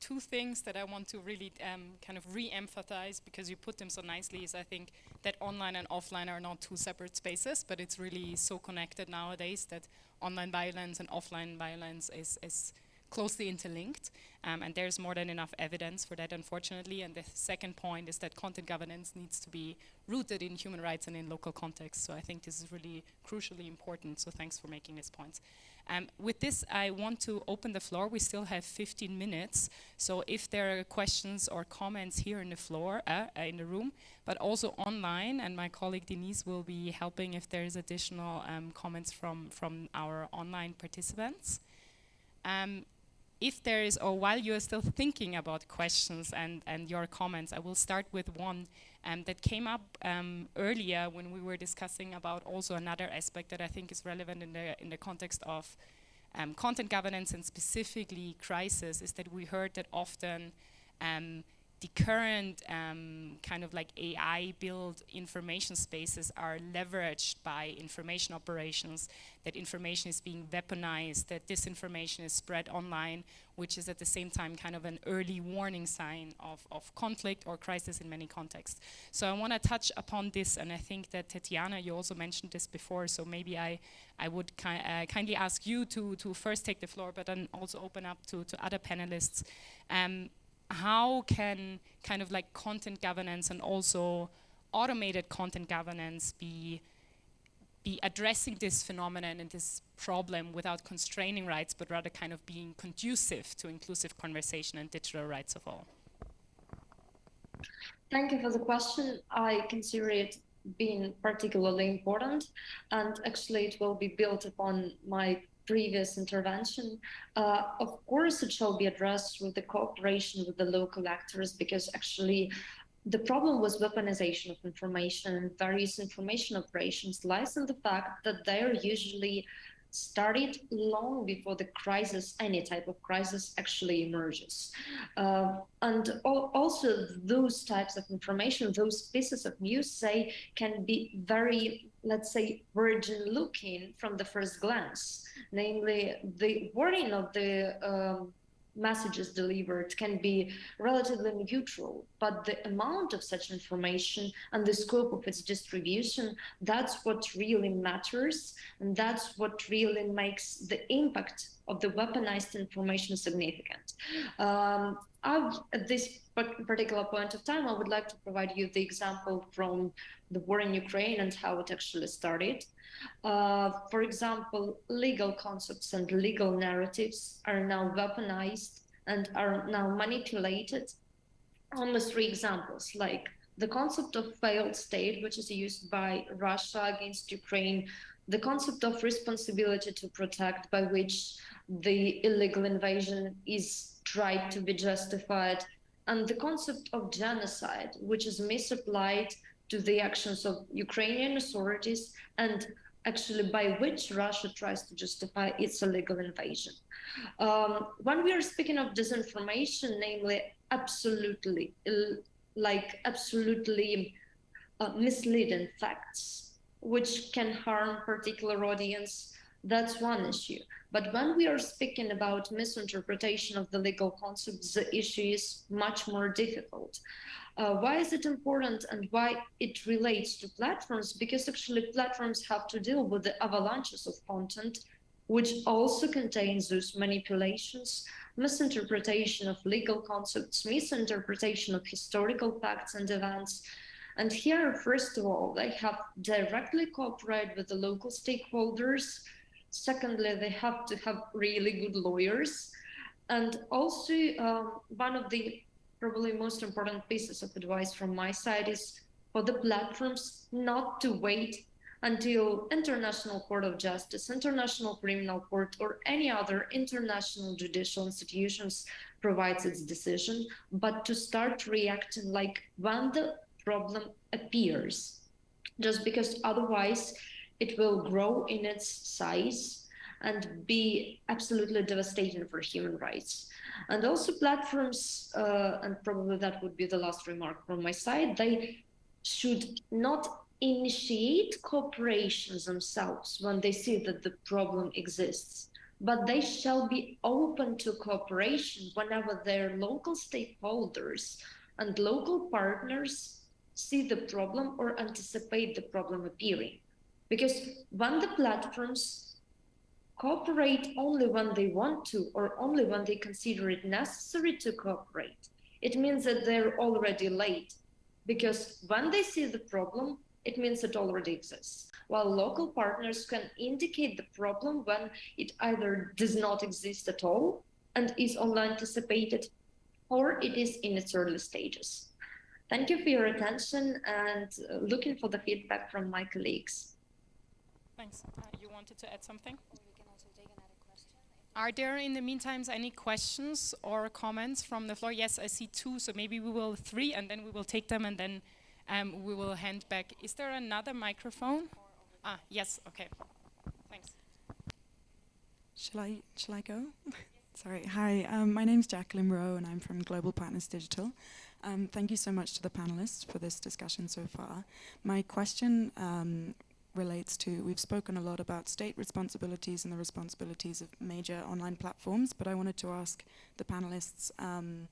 two things that I want to really um, kind of re-emphasize because you put them so nicely is I think that online and offline are not two separate spaces, but it's really so connected nowadays that online violence and offline violence is, is closely interlinked, um, and there's more than enough evidence for that, unfortunately. And the second point is that content governance needs to be rooted in human rights and in local context. So I think this is really crucially important. So thanks for making this point. Um, with this, I want to open the floor. We still have 15 minutes. So if there are questions or comments here in the floor, uh, uh, in the room, but also online, and my colleague Denise will be helping if there's additional um, comments from, from our online participants. Um, if there is, or while you are still thinking about questions and, and your comments, I will start with one um, that came up um, earlier when we were discussing about also another aspect that I think is relevant in the, in the context of um, content governance and specifically crisis, is that we heard that often um, the current um, kind of like AI built information spaces are leveraged by information operations, that information is being weaponized, that disinformation is spread online, which is at the same time kind of an early warning sign of, of conflict or crisis in many contexts. So I want to touch upon this, and I think that Tatiana, you also mentioned this before, so maybe I, I would ki uh, kindly ask you to, to first take the floor, but then also open up to, to other panelists. Um, how can kind of like content governance and also automated content governance be be addressing this phenomenon and this problem without constraining rights, but rather kind of being conducive to inclusive conversation and digital rights of all? Thank you for the question. I consider it being particularly important, and actually it will be built upon my previous intervention. Uh, of course, it shall be addressed with the cooperation with the local actors because actually the problem with weaponization of information and various information operations lies in the fact that they are usually started long before the crisis, any type of crisis actually emerges. Uh, and al also those types of information, those pieces of news say can be very, let's say, virgin looking from the first glance, namely the wording of the um, messages delivered can be relatively neutral, but the amount of such information and the scope of its distribution, that's what really matters. And that's what really makes the impact of the weaponized information significant. Um, at this particular point of time, I would like to provide you the example from the war in Ukraine and how it actually started. Uh, for example, legal concepts and legal narratives are now weaponized and are now manipulated. Almost three examples, like the concept of failed state, which is used by Russia against Ukraine, the concept of responsibility to protect, by which the illegal invasion is tried to be justified, and the concept of genocide, which is misapplied to the actions of Ukrainian authorities and actually by which Russia tries to justify its illegal invasion. Um, when we are speaking of disinformation, namely absolutely, like absolutely uh, misleading facts, which can harm particular audience, that's one issue. But when we are speaking about misinterpretation of the legal concepts, the issue is much more difficult. Uh, why is it important and why it relates to platforms? Because actually platforms have to deal with the avalanches of content, which also contains those manipulations, misinterpretation of legal concepts, misinterpretation of historical facts and events. And here, first of all, they have directly cooperated with the local stakeholders. Secondly, they have to have really good lawyers. And also, um, one of the probably most important pieces of advice from my side is for the platforms not to wait until International Court of Justice, International Criminal Court, or any other international judicial institutions provides its decision, but to start reacting like when the problem appears, just because otherwise it will grow in its size and be absolutely devastating for human rights. And also platforms, uh, and probably that would be the last remark from my side, they should not initiate cooperations themselves when they see that the problem exists, but they shall be open to cooperation whenever their local stakeholders and local partners see the problem or anticipate the problem appearing. Because when the platforms cooperate only when they want to or only when they consider it necessary to cooperate, it means that they're already late because when they see the problem, it means it already exists. While local partners can indicate the problem when it either does not exist at all and is only anticipated or it is in its early stages. Thank you for your attention and uh, looking for the feedback from my colleagues. Thanks. Uh, you wanted to add something? Are there in the meantime any questions or comments from the floor? Yes, I see two, so maybe we will three and then we will take them and then um, we will hand back. Is there another microphone? Ah, yes, okay. Thanks. Shall I, shall I go? [LAUGHS] Sorry, hi, um, my name is Jacqueline Rowe and I'm from Global Partners Digital. Um, thank you so much to the panelists for this discussion so far. My question um, relates to, we've spoken a lot about state responsibilities and the responsibilities of major online platforms, but I wanted to ask the panelists um,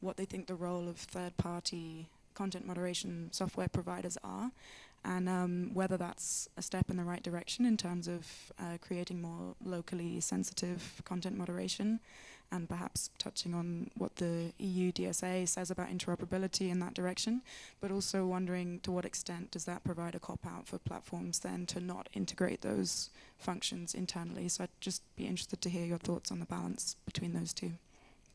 what they think the role of third-party content moderation software providers are, and um, whether that's a step in the right direction in terms of uh, creating more locally sensitive content moderation, and perhaps touching on what the EU DSA says about interoperability in that direction, but also wondering to what extent does that provide a cop-out for platforms then to not integrate those functions internally. So I'd just be interested to hear your thoughts on the balance between those two.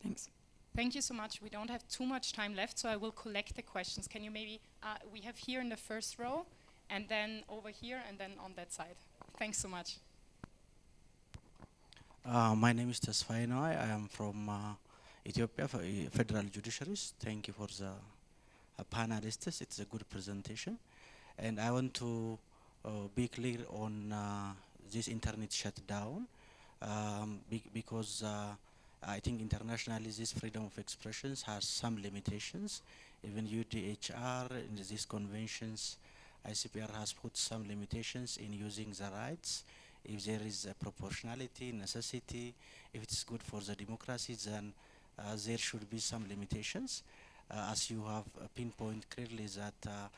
Thanks. Thank you so much. We don't have too much time left, so I will collect the questions. Can you maybe, uh, we have here in the first row, and then over here, and then on that side. Thanks so much. Uh, my name is Tesfaye Noy. I am from uh, Ethiopia Federal Judiciaries. Thank you for the uh, panelists. It's a good presentation. And I want to uh, be clear on uh, this internet shutdown um, be because uh, I think internationally this freedom of expressions has some limitations. Even UDHR in these conventions, ICCPR has put some limitations in using the rights if there is a proportionality, necessity, if it's good for the democracy, then uh, there should be some limitations. Uh, as you have uh, pinpointed clearly that uh,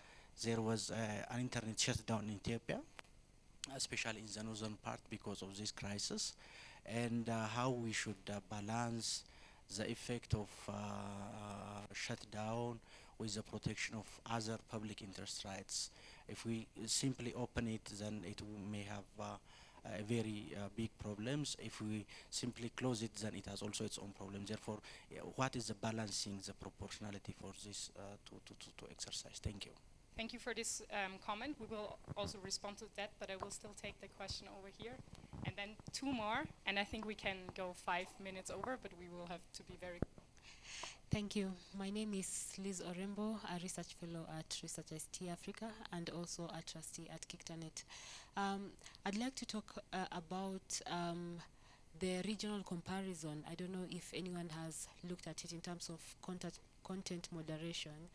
there was uh, an internet shutdown in Ethiopia, especially in the northern part because of this crisis, and how we should balance the effect of shutdown with the protection of other public interest rights. If we simply open it, then it may have uh, very uh, big problems. If we simply close it, then it has also its own problems. Therefore, what is the balancing, the proportionality for this uh, to, to, to, to exercise? Thank you. Thank you for this um, comment. We will also respond to that, but I will still take the question over here. And then two more, and I think we can go five minutes over, but we will have to be very Thank you. My name is Liz Orembo, a research fellow at Research ICT Africa and also a trustee at KICTANet. Um, I'd like to talk uh, about um, the regional comparison. I don't know if anyone has looked at it in terms of content, content moderation.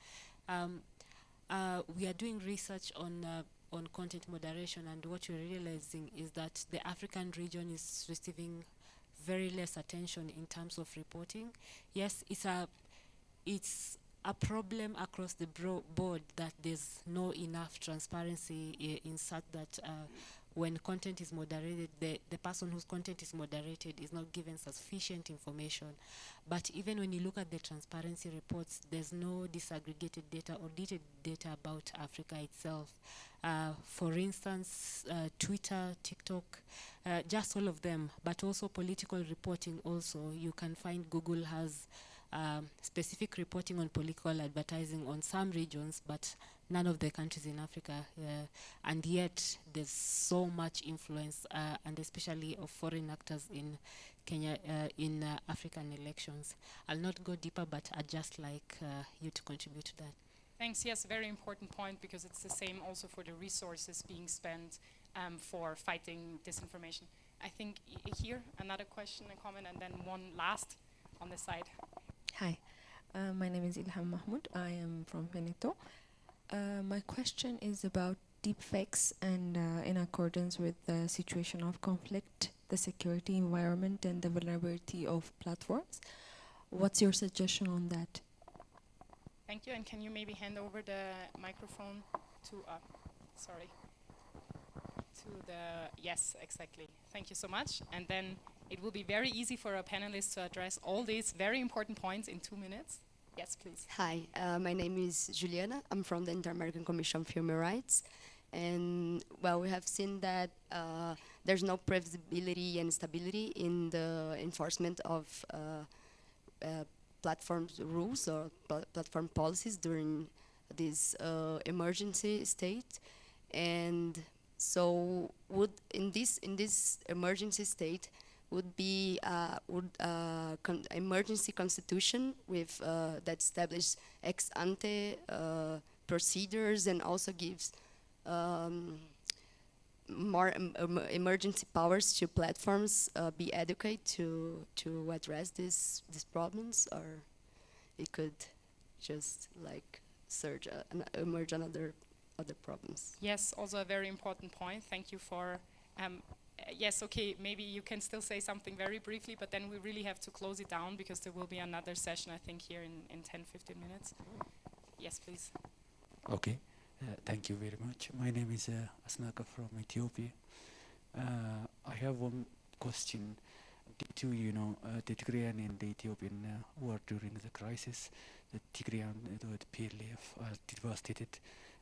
Um, uh, we are doing research on uh, on content moderation and what we're realizing is that the African region is receiving very less attention in terms of reporting. Yes, it's a it's a problem across the board that there's no enough transparency in such that uh, when content is moderated, the, the person whose content is moderated is not given sufficient information. But even when you look at the transparency reports, there's no disaggregated data or detailed data about Africa itself. Uh, for instance, uh, Twitter, TikTok, uh, just all of them, but also political reporting also. You can find Google has um, specific reporting on political advertising on some regions, but none of the countries in Africa. Uh, and yet, there's so much influence, uh, and especially of foreign actors in Kenya, uh, in uh, African elections. I'll not go deeper, but I'd just like uh, you to contribute to that. Thanks. Yes, very important point because it's the same also for the resources being spent um, for fighting disinformation. I think here another question, a comment, and then one last on the side. Hi, uh, my name is Ilham Mahmoud. I am from Veneto. Uh, my question is about deepfakes and uh, in accordance with the situation of conflict, the security environment and the vulnerability of platforms. What's your suggestion on that? Thank you, and can you maybe hand over the microphone to, uh, sorry, to the, yes, exactly. Thank you so much. And then it will be very easy for our panelists to address all these very important points in two minutes. Yes, please. Hi, uh, my name is Juliana. I'm from the Inter-American Commission for Human Rights. And, well, we have seen that uh, there's no previsibility and stability in the enforcement of uh, uh platform rules or pl platform policies during this uh, emergency state. And so would in this in this emergency state, would be uh, would uh, con emergency constitution with uh, that establishes ex ante uh, procedures and also gives um, more um, emergency powers to platforms uh, be adequate to to address these these problems, or it could just like surge uh, emerge another other problems. Yes, also a very important point. Thank you for um, yes, okay, maybe you can still say something very briefly, but then we really have to close it down because there will be another session, I think, here in, in 10, 15 minutes. Yes, please. Okay, uh, thank you very much. My name is uh, Asnaka from Ethiopia. Uh, I have one question. Due to, you know, uh, the Tigrayan and the Ethiopian uh, war during the crisis, the Tigrayan, uh, the PLF are devastated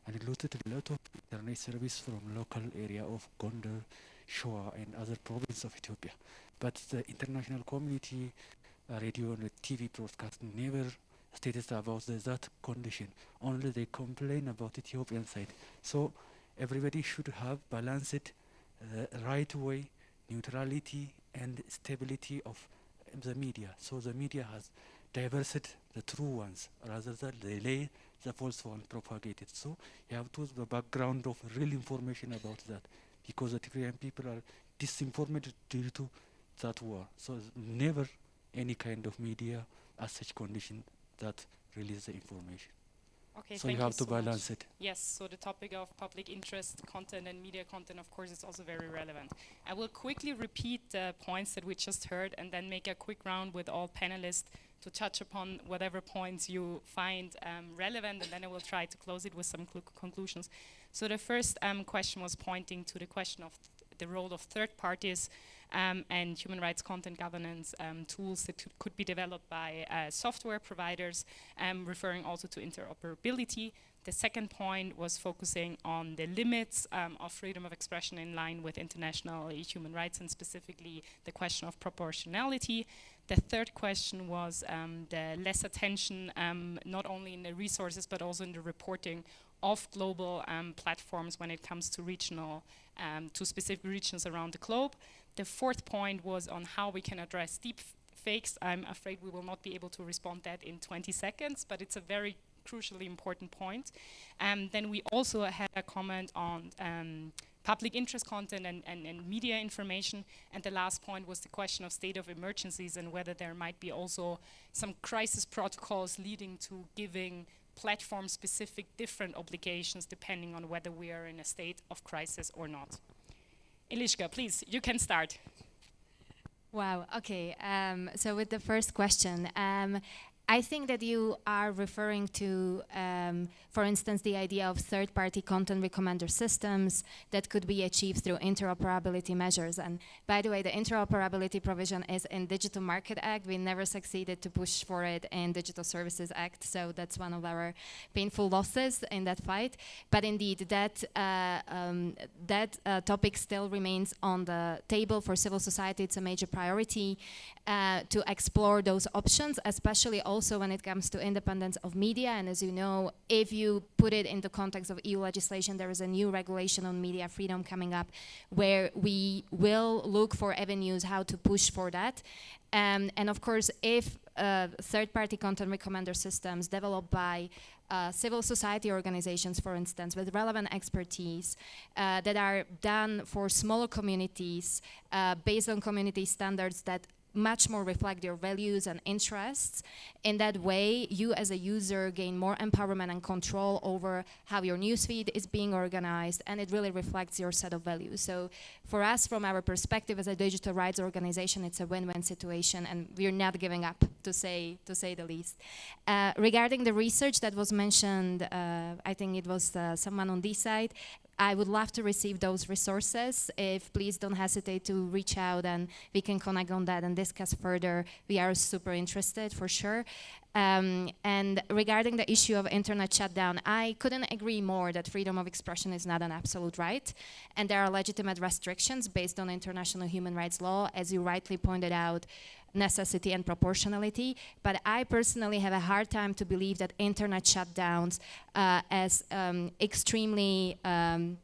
and looted a lot of internet service from local area of Gondar, Shoa and other provinces of Ethiopia. But the international community, uh, radio and TV broadcast never stated about the, that condition. Only they complain about Ethiopian side. So everybody should have balanced uh, right way, neutrality, and stability of the media. So the media has diversified the true ones rather than delay the false one propagated. So you have to the background of real information about that because the Tigrayan people are disinformed due to that war. So never any kind of media as such condition that release the information. Okay, so thank you have to so much. balance it. Yes, so the topic of public interest content and media content, of course, is also very relevant. I will quickly repeat the points that we just heard and then make a quick round with all panelists to touch upon whatever points you find um, relevant, and then I will try to close it with some conclusions. So the first um, question was pointing to the question of th the role of third parties um, and human rights content governance um, tools that could be developed by uh, software providers, um, referring also to interoperability. The second point was focusing on the limits um, of freedom of expression in line with international human rights and specifically the question of proportionality. The third question was um, the less attention, um, not only in the resources, but also in the reporting of global um, platforms when it comes to regional, um, to specific regions around the globe. The fourth point was on how we can address deep fakes. I'm afraid we will not be able to respond that in 20 seconds, but it's a very crucially important point. Um, then we also had a comment on um, public interest content and, and, and, media information. And the last point was the question of state of emergencies and whether there might be also some crisis protocols leading to giving platform-specific different obligations depending on whether we are in a state of crisis or not. Eliška, please, you can start. Wow, okay. Um, so with the first question, um, I think that you are referring to, um, for instance, the idea of third-party content recommender systems that could be achieved through interoperability measures. And by the way, the interoperability provision is in Digital Market Act. We never succeeded to push for it in Digital Services Act, so that's one of our painful losses in that fight. But indeed, that uh, um, that uh, topic still remains on the table for civil society. It's a major priority uh, to explore those options, especially also also when it comes to independence of media. And as you know, if you put it in the context of EU legislation, there is a new regulation on media freedom coming up where we will look for avenues how to push for that. Um, and of course, if uh, third-party content recommender systems developed by uh, civil society organizations, for instance, with relevant expertise uh, that are done for smaller communities uh, based on community standards that much more reflect your values and interests. In that way, you as a user gain more empowerment and control over how your newsfeed is being organized, and it really reflects your set of values. So for us, from our perspective as a digital rights organization, it's a win-win situation, and we're not giving up, to say, to say the least. Uh, regarding the research that was mentioned, uh, I think it was uh, someone on this side, I would love to receive those resources. If please don't hesitate to reach out and we can connect on that and discuss further. We are super interested for sure. Um, and regarding the issue of internet shutdown, I couldn't agree more that freedom of expression is not an absolute right. And there are legitimate restrictions based on international human rights law, as you rightly pointed out, necessity and proportionality. But I personally have a hard time to believe that internet shutdowns uh, as um, extremely um,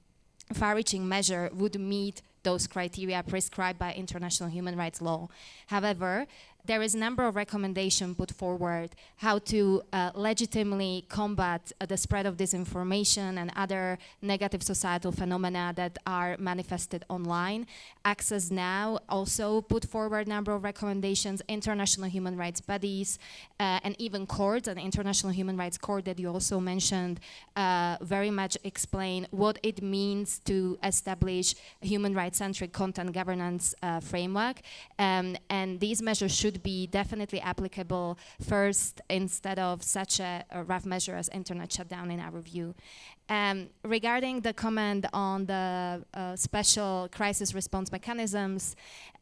far-reaching measure would meet those criteria prescribed by international human rights law. However, there is a number of recommendations put forward how to uh, legitimately combat uh, the spread of disinformation and other negative societal phenomena that are manifested online. Access Now also put forward a number of recommendations, international human rights bodies, uh, and even courts, an international human rights court that you also mentioned, uh, very much explain what it means to establish a human rights-centric content governance uh, framework. Um, and these measures should be definitely applicable first instead of such a, a rough measure as internet shutdown in our view. Um, regarding the comment on the uh, special crisis response mechanisms,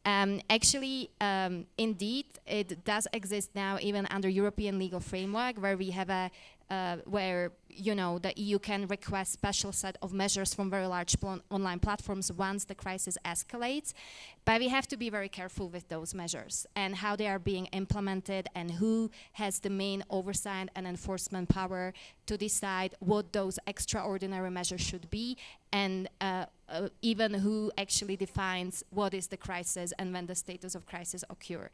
um, actually, um, indeed, it does exist now even under European legal framework where we have a uh, where you know the EU can request special set of measures from very large pl online platforms once the crisis escalates. But we have to be very careful with those measures and how they are being implemented and who has the main oversight and enforcement power to decide what those extraordinary measures should be and uh, uh, even who actually defines what is the crisis and when the status of crisis occur.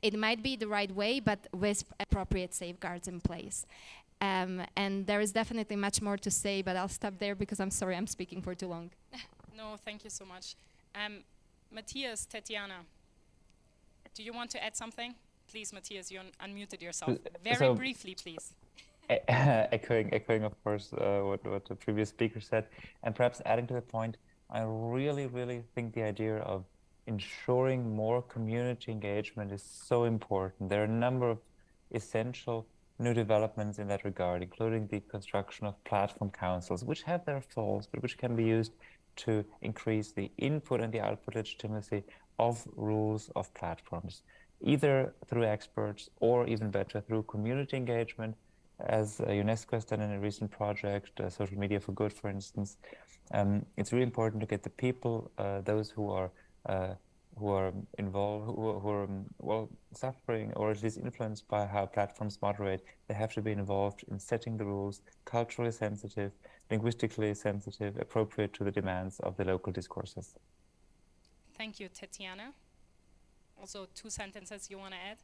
It might be the right way, but with appropriate safeguards in place. Um, and there is definitely much more to say, but I'll stop there because I'm sorry I'm speaking for too long. [LAUGHS] no, thank you so much. Um, Matthias, Tatiana, do you want to add something? Please, Matthias, you un unmuted yourself. Very so briefly, please. [LAUGHS] echoing, echoing, of course, uh, what, what the previous speaker said, and perhaps adding to the point, I really, really think the idea of ensuring more community engagement is so important. There are a number of essential new developments in that regard, including the construction of platform councils, which have their faults, but which can be used to increase the input and the output legitimacy of rules of platforms, either through experts or even better through community engagement as UNESCO has done in a recent project, uh, Social Media for Good, for instance, um, it's really important to get the people, uh, those who are uh, who are involved, who, who are um, well suffering or at least influenced by how platforms moderate, they have to be involved in setting the rules, culturally sensitive, linguistically sensitive, appropriate to the demands of the local discourses. Thank you, Tatiana. Also, two sentences you want to add?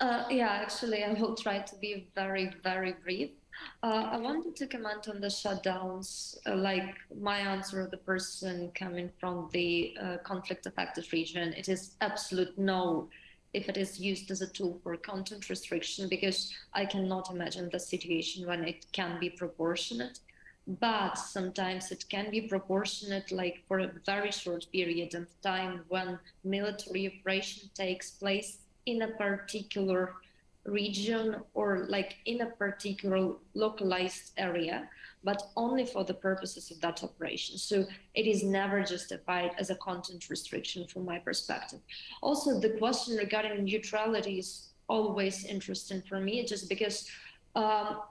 Uh, yeah, actually, I will try to be very, very brief. Uh, I wanted to comment on the shutdowns, uh, like my answer of the person coming from the uh, conflict affected region. It is absolute no if it is used as a tool for content restriction, because I cannot imagine the situation when it can be proportionate. But sometimes it can be proportionate, like for a very short period of time when military operation takes place in a particular region or like in a particular localized area, but only for the purposes of that operation. So it is never justified as a content restriction from my perspective. Also, the question regarding neutrality is always interesting for me, just because um,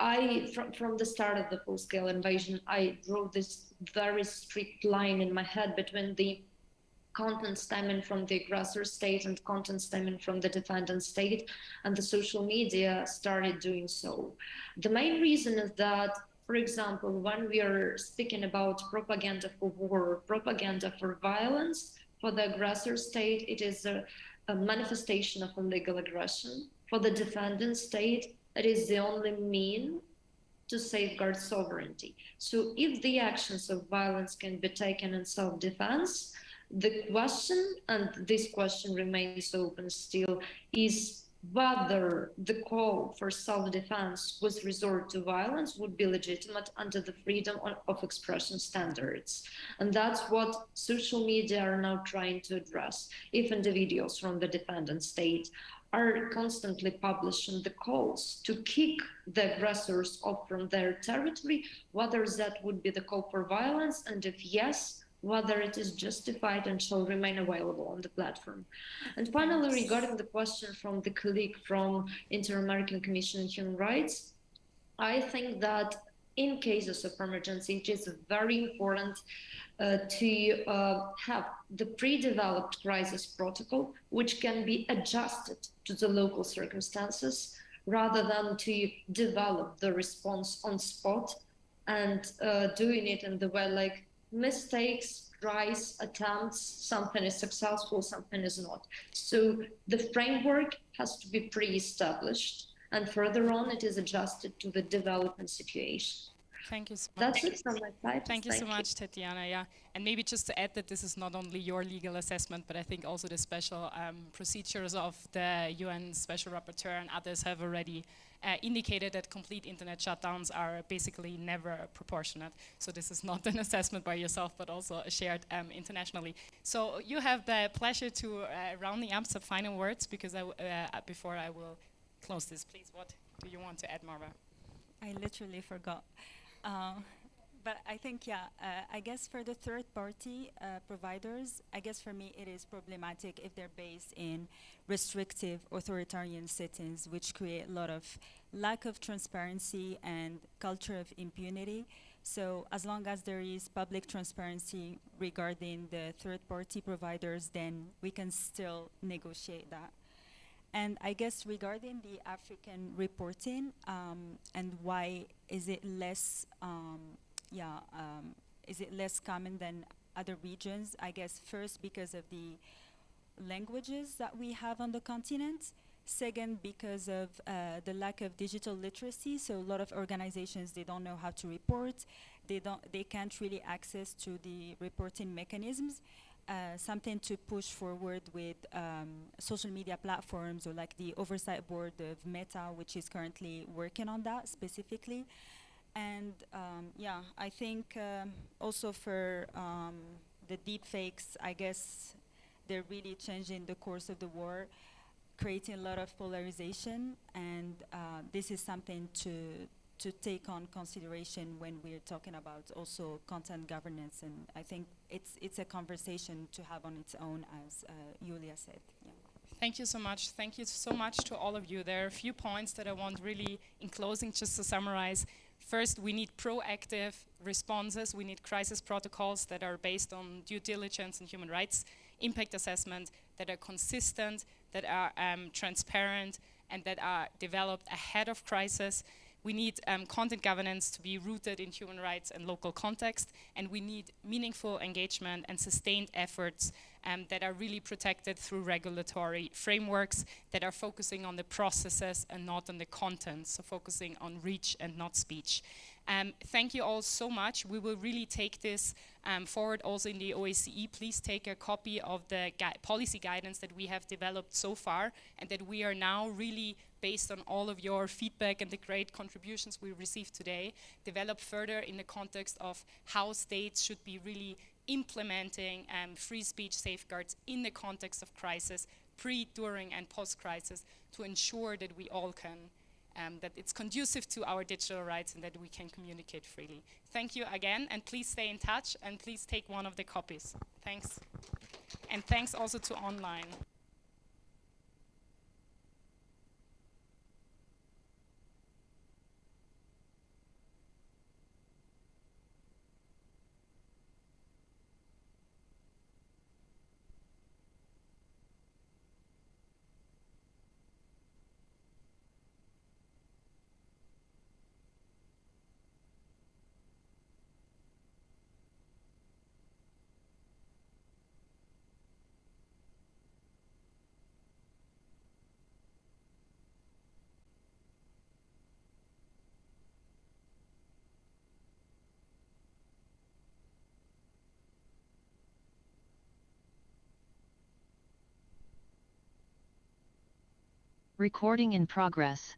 I, from, from the start of the full-scale invasion, I drew this very strict line in my head between the content stemming from the aggressor state and content stemming from the defendant state, and the social media started doing so. The main reason is that, for example, when we are speaking about propaganda for war, propaganda for violence, for the aggressor state, it is a, a manifestation of illegal aggression. For the defendant state, it is the only mean to safeguard sovereignty. So if the actions of violence can be taken in self-defense, the question, and this question remains open still, is whether the call for self-defense with resort to violence would be legitimate under the freedom of expression standards. And that's what social media are now trying to address. If individuals from the defendant state are constantly publishing the calls to kick the aggressors off from their territory, whether that would be the call for violence, and if yes, whether it is justified and shall remain available on the platform. And finally, regarding the question from the colleague from Inter-American Commission on Human Rights, I think that in cases of emergency, it is very important uh, to uh, have the pre-developed crisis protocol, which can be adjusted to the local circumstances, rather than to develop the response on spot and uh, doing it in the way like mistakes, tries, attempts, something is successful, something is not. So the framework has to be pre-established and further on it is adjusted to the development situation. Thank you so much. That's it from my side. Thank you Thank so much, Tatiana. Yeah, and maybe just to add that this is not only your legal assessment, but I think also the special um, procedures of the UN Special Rapporteur and others have already uh, indicated that complete internet shutdowns are basically never proportionate. So this is not [LAUGHS] an assessment by yourself, but also shared um, internationally. So you have the pleasure to uh, rounding up some final words because I uh, before I will close this. Please, what do you want to add, Marwa? I literally forgot. Uh, but I think, yeah, uh, I guess for the third party uh, providers, I guess for me it is problematic if they're based in restrictive authoritarian settings, which create a lot of lack of transparency and culture of impunity. So as long as there is public transparency regarding the third party providers, then we can still negotiate that. And I guess regarding the African reporting um, and why is it less, um, yeah, um, is it less common than other regions? I guess first because of the languages that we have on the continent. Second, because of uh, the lack of digital literacy. So a lot of organizations, they don't know how to report. They don't, they can't really access to the reporting mechanisms. Uh, something to push forward with um, social media platforms or like the oversight board of Meta, which is currently working on that specifically. And um, yeah, I think um, also for um, the deep fakes, I guess they're really changing the course of the war, creating a lot of polarization, and uh, this is something to to take on consideration when we're talking about also content governance. And I think it's it's a conversation to have on its own, as uh, Julia said. Yeah. Thank you so much. Thank you so much to all of you. There are a few points that I want really, in closing, just to summarize. First, we need proactive responses. We need crisis protocols that are based on due diligence and human rights impact assessment that are consistent, that are um, transparent, and that are developed ahead of crisis. We need um, content governance to be rooted in human rights and local context, and we need meaningful engagement and sustained efforts um, that are really protected through regulatory frameworks that are focusing on the processes and not on the content, so focusing on reach and not speech. Um, thank you all so much. We will really take this um, forward also in the OSCE. Please take a copy of the gui policy guidance that we have developed so far and that we are now really based on all of your feedback and the great contributions we received today, develop further in the context of how states should be really implementing um, free speech safeguards in the context of crisis, pre, during, and post-crisis to ensure that we all can um, that it's conducive to our digital rights and that we can communicate freely. Thank you again, and please stay in touch, and please take one of the copies. Thanks. And thanks also to online. Recording in progress.